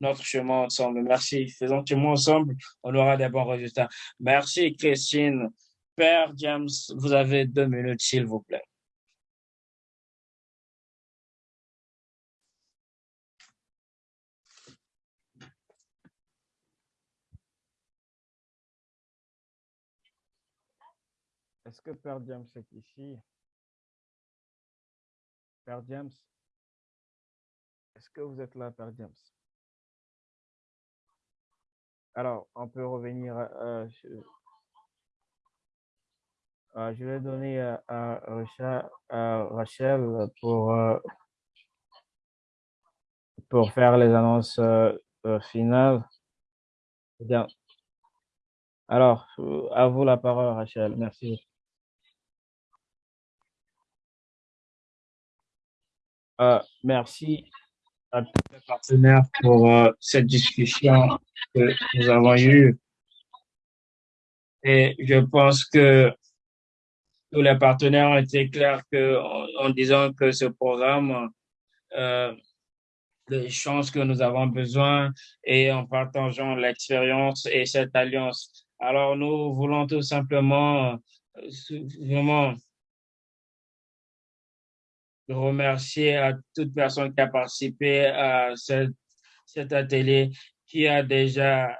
Speaker 2: notre, chemin ensemble. Merci. Faisons chemin ensemble, on aura des bons résultats. Merci, Christine. Père James, vous avez deux minutes, s'il vous plaît.
Speaker 1: Est-ce que Père James est ici? Père James? Est-ce que vous êtes là, Père James? Alors, on peut revenir à, je vais donner à, Rachel, pour, euh, pour faire les annonces euh, euh, finales. Bien. Alors, à vous la parole, Rachel. Merci. Merci à tous les partenaires pour cette discussion que nous avons eue. Et je pense que tous les partenaires ont été clairs que, en, disant que ce programme, euh, les chances que nous avons besoin et en partageant l'expérience et cette alliance. Alors, nous voulons tout simplement euh, vraiment remercier à toute personne qui a participé à cet atelier, qui a déjà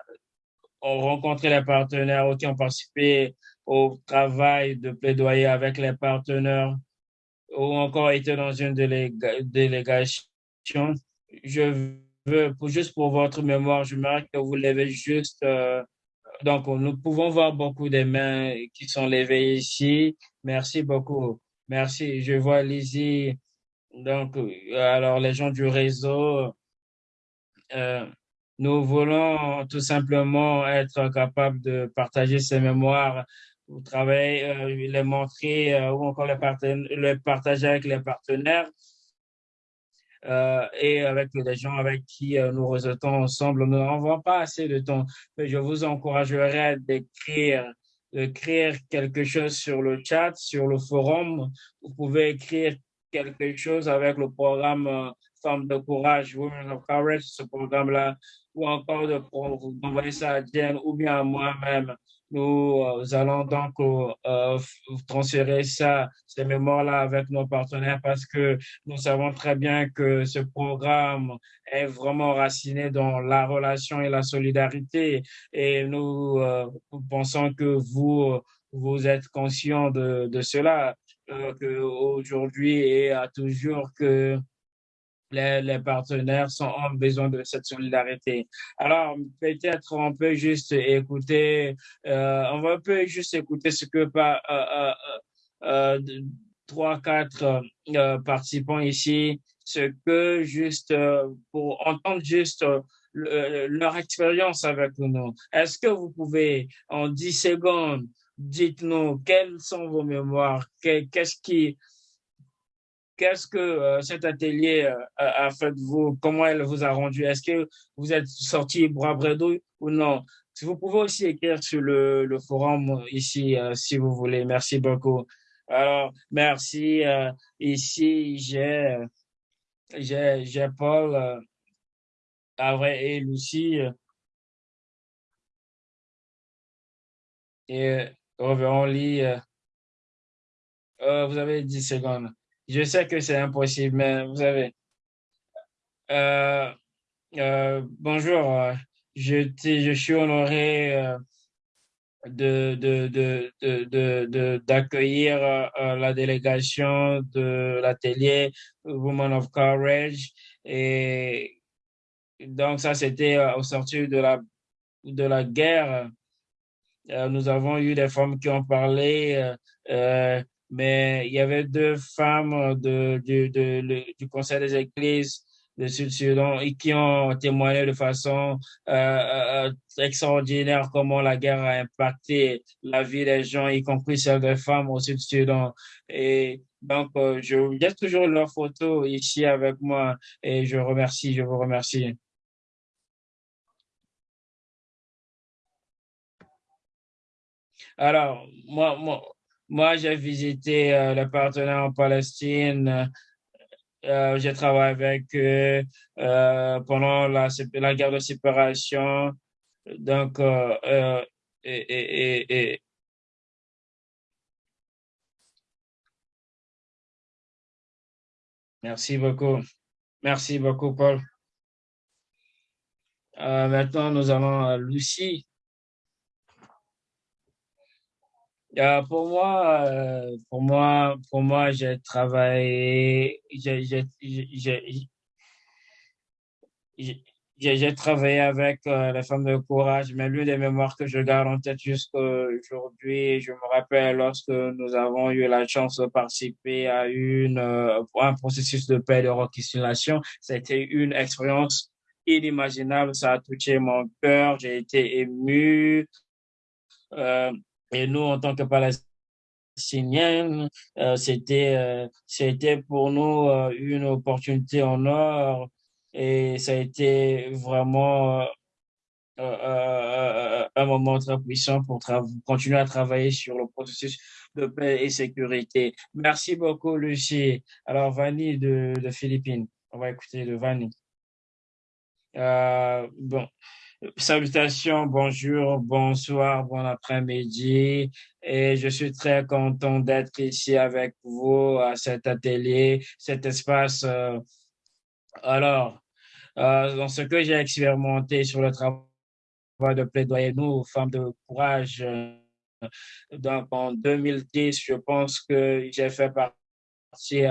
Speaker 1: rencontré les partenaires ou qui ont participé au travail de plaidoyer avec les partenaires ou encore été dans une délégation. Je veux, juste pour votre mémoire, je m'arrête que vous levez juste. Euh, donc, nous pouvons voir beaucoup de mains qui sont levées ici. Merci beaucoup. Merci. Je vois Lizzie. Donc, alors les gens du réseau, euh, nous voulons tout simplement être capables de partager ces mémoires vous travaillez, euh, les montrer euh, ou encore les, partager avec les partenaires euh, et avec les gens avec qui euh, nous réseautons ensemble. Nous n'avons pas assez de temps, je vous encouragerai d'écrire d'écrire quelque chose sur le chat, sur le forum. Vous pouvez écrire quelque chose avec le programme euh, Femmes de courage, Women of Courage, ce programme-là, ou encore de, vous envoyer ça à Jen ou bien à moi-même. Nous euh, allons donc euh, euh, transférer ça, ces mémoires-là avec nos partenaires parce que nous savons très bien que ce programme est vraiment raciné dans la relation et la solidarité. Et nous, pensons que vous, vous êtes conscient de, de cela, que aujourd'hui et à toujours que les, partenaires sont, ont besoin de cette solidarité. Alors, peut-être on peut juste écouter, euh, on peut juste écouter ce que pas euh, euh, euh, trois, quatre participants ici, ce que juste pour entendre juste leur expérience avec nous. Est-ce que vous pouvez, en 10 secondes, dites-nous quelles sont vos mémoires, qu'est-ce qui Qu'est-ce que euh, cet atelier euh, a, fait de vous? Comment elle vous a rendu? Est-ce que vous êtes sorti bras bredouille ou non? Si vous pouvez aussi écrire sur le, forum ici, euh, si vous voulez. Merci beaucoup. Alors, merci. ici, j'ai, j'ai, Paul.
Speaker 2: Et Lucie. Et reverrons Lee. vous avez 10 secondes. Je sais que c'est impossible, mais vous avez. Euh, euh, bonjour, je, suis honoré euh, de, de, d'accueillir la délégation de l'atelier Women of Courage. Et donc, ça, c'était au sortir de la, de la guerre. nous avons eu des femmes qui ont parlé mais il y avait deux femmes de, de, de, du Conseil des Églises de Sud-Sudan et qui ont témoigné de façon euh, euh, extraordinaire comment la guerre a impacté la vie des gens, y compris celle des femmes au Sud-Sudan. Et donc, euh, je j'ai toujours leurs photos ici avec moi et je remercie, je vous remercie. Alors, moi, moi, j'ai visité euh, les partenaires en Palestine. Euh, j'ai travaillé avec eux euh, pendant la, guerre de séparation. Donc, et, Merci beaucoup. Merci beaucoup, Paul. maintenant, nous allons Lucie. Euh, pour moi, euh, pour moi, pour moi, j'ai travaillé, j'ai, travaillé avec euh, les femmes de courage, mais l'une des mémoires que je garde en tête jusqu'à aujourd'hui, je me rappelle lorsque nous avons eu la chance de participer à une, un processus de paix et de réconciliation, c'était une expérience inimaginable, ça a touché mon cœur, j'ai été ému. Et nous, en tant que Palestiniens, euh, c'était euh, c'était pour nous euh, une opportunité en or et ça a été vraiment un moment très puissant pour continuer à travailler sur le processus de paix et sécurité. Merci beaucoup, Lucie. Alors, Vanny de, Philippines. On va écouter de Vanny. bon, Salutations, bonjour, bonsoir, bon après-midi. Et je suis très content d'être ici avec vous à cet atelier, cet espace. Euh, alors, euh, dans ce que j'ai expérimenté sur le travail de plaidoyer, nous, femmes de courage, euh, donc en 2010, je pense que j'ai fait partie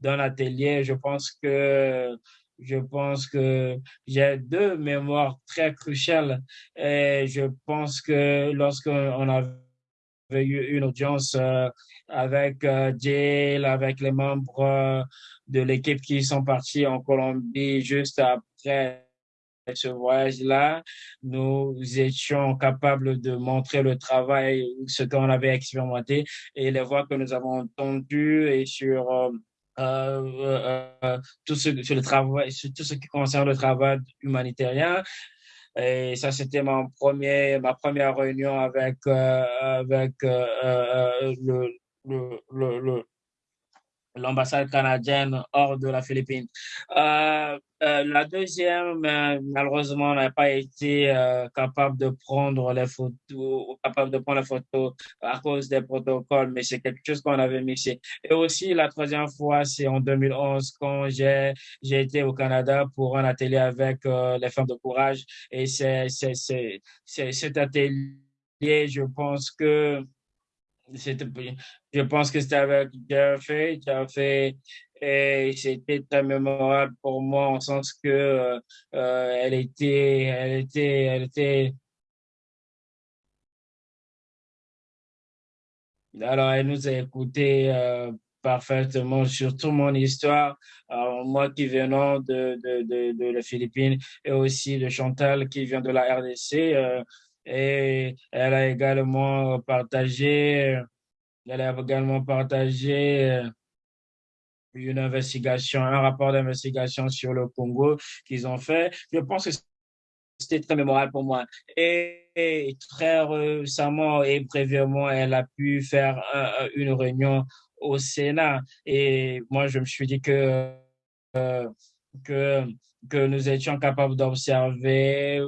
Speaker 2: d'un atelier. Je pense que je pense que j'ai deux mémoires très cruciales et je pense que lorsqu'on avait eu une audience euh, avec euh, Jill, avec les membres euh, de l'équipe qui sont partis en Colombie juste après ce voyage-là, nous étions capables de montrer le travail, ce qu'on avait expérimenté et les voix que nous avons entendues et sur tout, ce, sur le travail, tout ce qui concerne le travail humanitaire. Et ça, c'était mon premier, ma première réunion avec, euh, avec le, le, le, l'ambassade canadienne hors de la Philippine. Euh, euh, la deuxième, euh, malheureusement, n'a pas été euh, capable de prendre les photos, capable de prendre les photos à cause des protocoles, mais c'est quelque chose qu'on avait mixé. Et aussi, la troisième fois, c'est en 2011 quand j'ai j'ai été au Canada pour un atelier avec les femmes de courage. Et c'est c'est c'est cet atelier, je pense que je pense que c'était avec Jeffrey. Jeffrey, et c'était très mémorable pour moi en sens que euh, euh, elle était, elle était, elle était. Alors, elle nous a écouté euh, parfaitement sur toute mon histoire. moi qui venons de, de, de, de la Philippines et aussi de Chantal qui vient de la RDC. Et elle a également partagé elle a également partagé euh, une investigation, un rapport d'investigation sur le Congo qu'ils ont fait. Je pense que c'était très mémorable pour moi. Et, très récemment et brièvement, elle a pu faire une réunion au Sénat. Et moi, je me suis dit que, euh, que que nous étions capables d'observer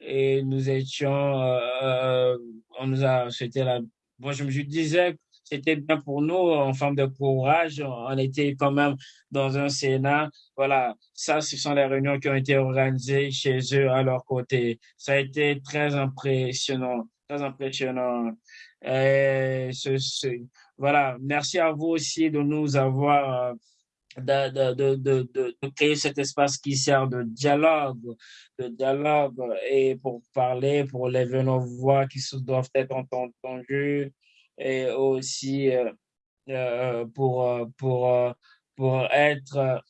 Speaker 2: et nous étions, euh, on nous a, c'était la, moi je me disais c'était bien pour nous en forme de courage. On était quand même dans un Sénat. Voilà, ça, ce sont les réunions qui ont été organisées chez eux à leur côté. Ça a été très impressionnant, très impressionnant. Et ce, voilà, merci à vous aussi de nous avoir de, de, de, de, créer cet espace qui sert de dialogue, de dialogue et pour parler, pour lever nos voix qui doivent être entendues et aussi euh, euh, pour, euh, pour, pour être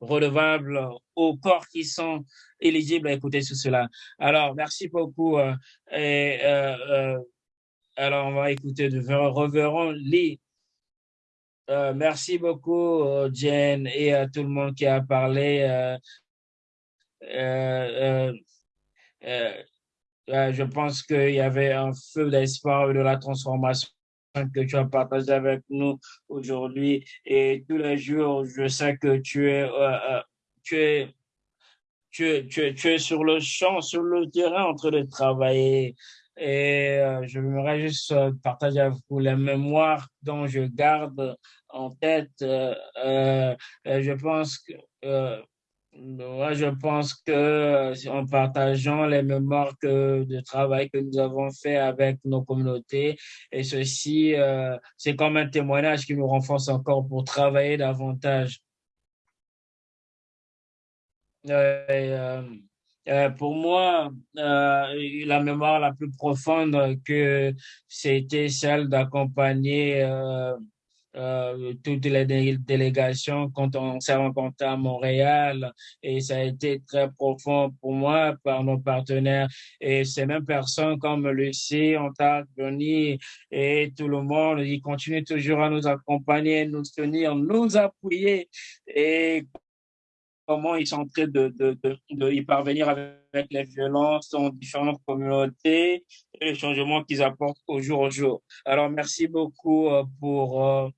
Speaker 2: redevables aux corps qui sont éligibles à écouter tout cela. Alors, merci beaucoup. et, alors, on va écouter de Reverend Lee. Merci beaucoup, Jen, et à tout le monde qui a parlé. Euh, euh, je pense qu'il y avait un feu d'espoir de la transformation que tu as partagé avec nous aujourd'hui. Et tous les jours, je sais que tu es, euh, euh, tu es, tu tu tu es sur le champ, sur le terrain en train de travailler. Et je voudrais juste partager avec vous les mémoires dont je garde en tête. je pense que moi, je pense que euh, en partageant les mémoires de travail que nous avons fait avec nos communautés, et ceci, euh, c'est comme un témoignage qui nous renforce encore pour travailler davantage. Euh, pour moi, la mémoire la plus profonde que c'était celle d'accompagner euh, toutes les délégations quand on s'est rencontré à Montréal. Et ça a été très profond pour moi par nos partenaires. Et ces mêmes personnes comme Lucie, Ontario, Johnny et tout le monde, ils continuent toujours à nous accompagner, nous tenir, nous appuyer. Et comment ils sont en train de, de, de, de y parvenir avec les violences dans différentes communautés et les changements qu'ils apportent au jour au jour. Alors, merci beaucoup euh, pour euh,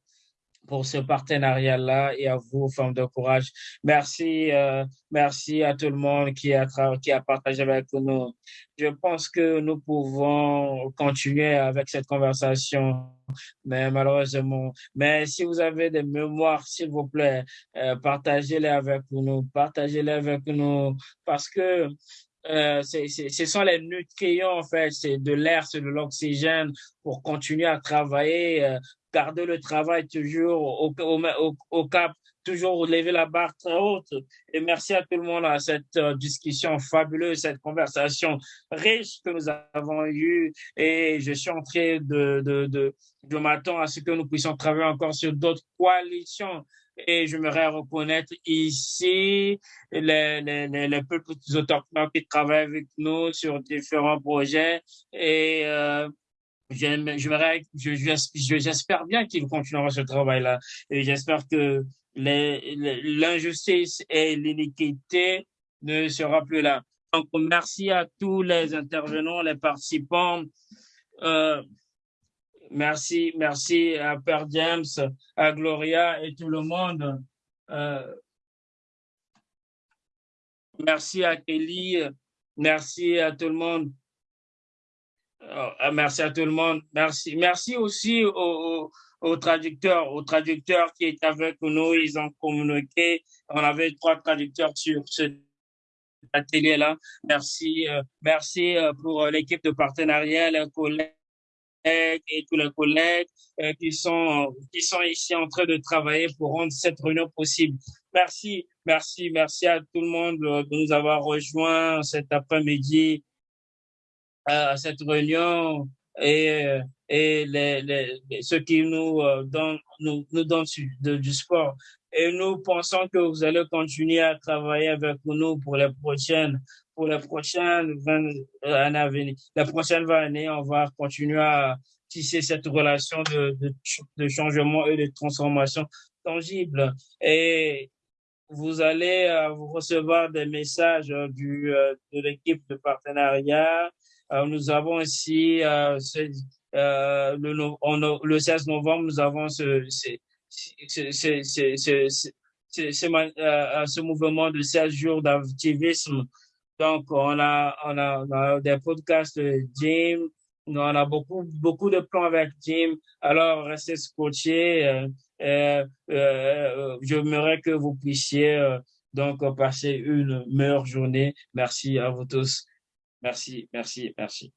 Speaker 2: pour ce partenariat-là et à vous, femmes de courage. Merci, euh, merci à tout le monde qui a, qui a partagé avec nous. Je pense que nous pouvons continuer avec cette conversation, mais malheureusement. Mais si vous avez des mémoires, s'il vous plaît, euh, partagez-les avec nous, partagez-les avec nous, parce que euh, ce sont les nutriments, en fait, c'est de l'air, c'est de l'oxygène pour continuer à travailler, euh, garder le travail toujours au, cap, toujours lever la barre très haute. Et merci à tout le monde à cette euh, discussion fabuleuse, cette conversation riche que nous avons eue. Et je suis en train de, de, de, à ce que nous puissions travailler encore sur d'autres coalitions et je voudrais reconnaître ici les, les, les, les peuples autochtones qui travaillent avec nous sur différents projets et euh, j'espère bien qu'ils continueront ce travail-là. Et j'espère que l'injustice et l'iniquité ne sera plus là. Donc, merci à tous les intervenants, les participants. Euh, merci, merci à Père James, à Gloria et tout le monde. Euh, merci à Kelly, merci à tout le monde. Ah, merci à tout le monde. Merci. Merci aussi aux, aux, traducteurs, aux traducteurs qui étaient avec nous. Ils ont communiqué. On avait trois traducteurs sur ce atelier-là. Merci. Euh, merci euh, pour l'équipe de partenariat, les collègues et tous les collègues euh, qui sont qui sont ici en train de travailler pour rendre cette réunion possible. Merci, merci, merci à tout le monde de nous avoir rejoints cet après-midi à cette réunion et, et les, les, ceux qui nous euh, donnent, nous, nous donnent du sport. Et nous pensons que vous allez continuer à travailler avec nous pour les prochaines, pour les prochaines euh, années à venir. La prochaine année, on va continuer à tisser cette relation de, de, de changement et de transformation tangible. Et vous allez euh, recevoir des messages du, de l'équipe de partenariat euh, nous avons aussi euh, euh, le, le 16 novembre, nous avons ce, ce, ce, ce, ce mouvement de 16 jours d'activisme. Donc, on a, on a, on a des podcasts de Jim, on a beaucoup, beaucoup de plans avec Jim. Alors, restez scotchés. Euh, euh, euh, J'aimerais que vous puissiez euh, donc passer une meilleure journée. Merci à vous tous. Merci, merci, merci.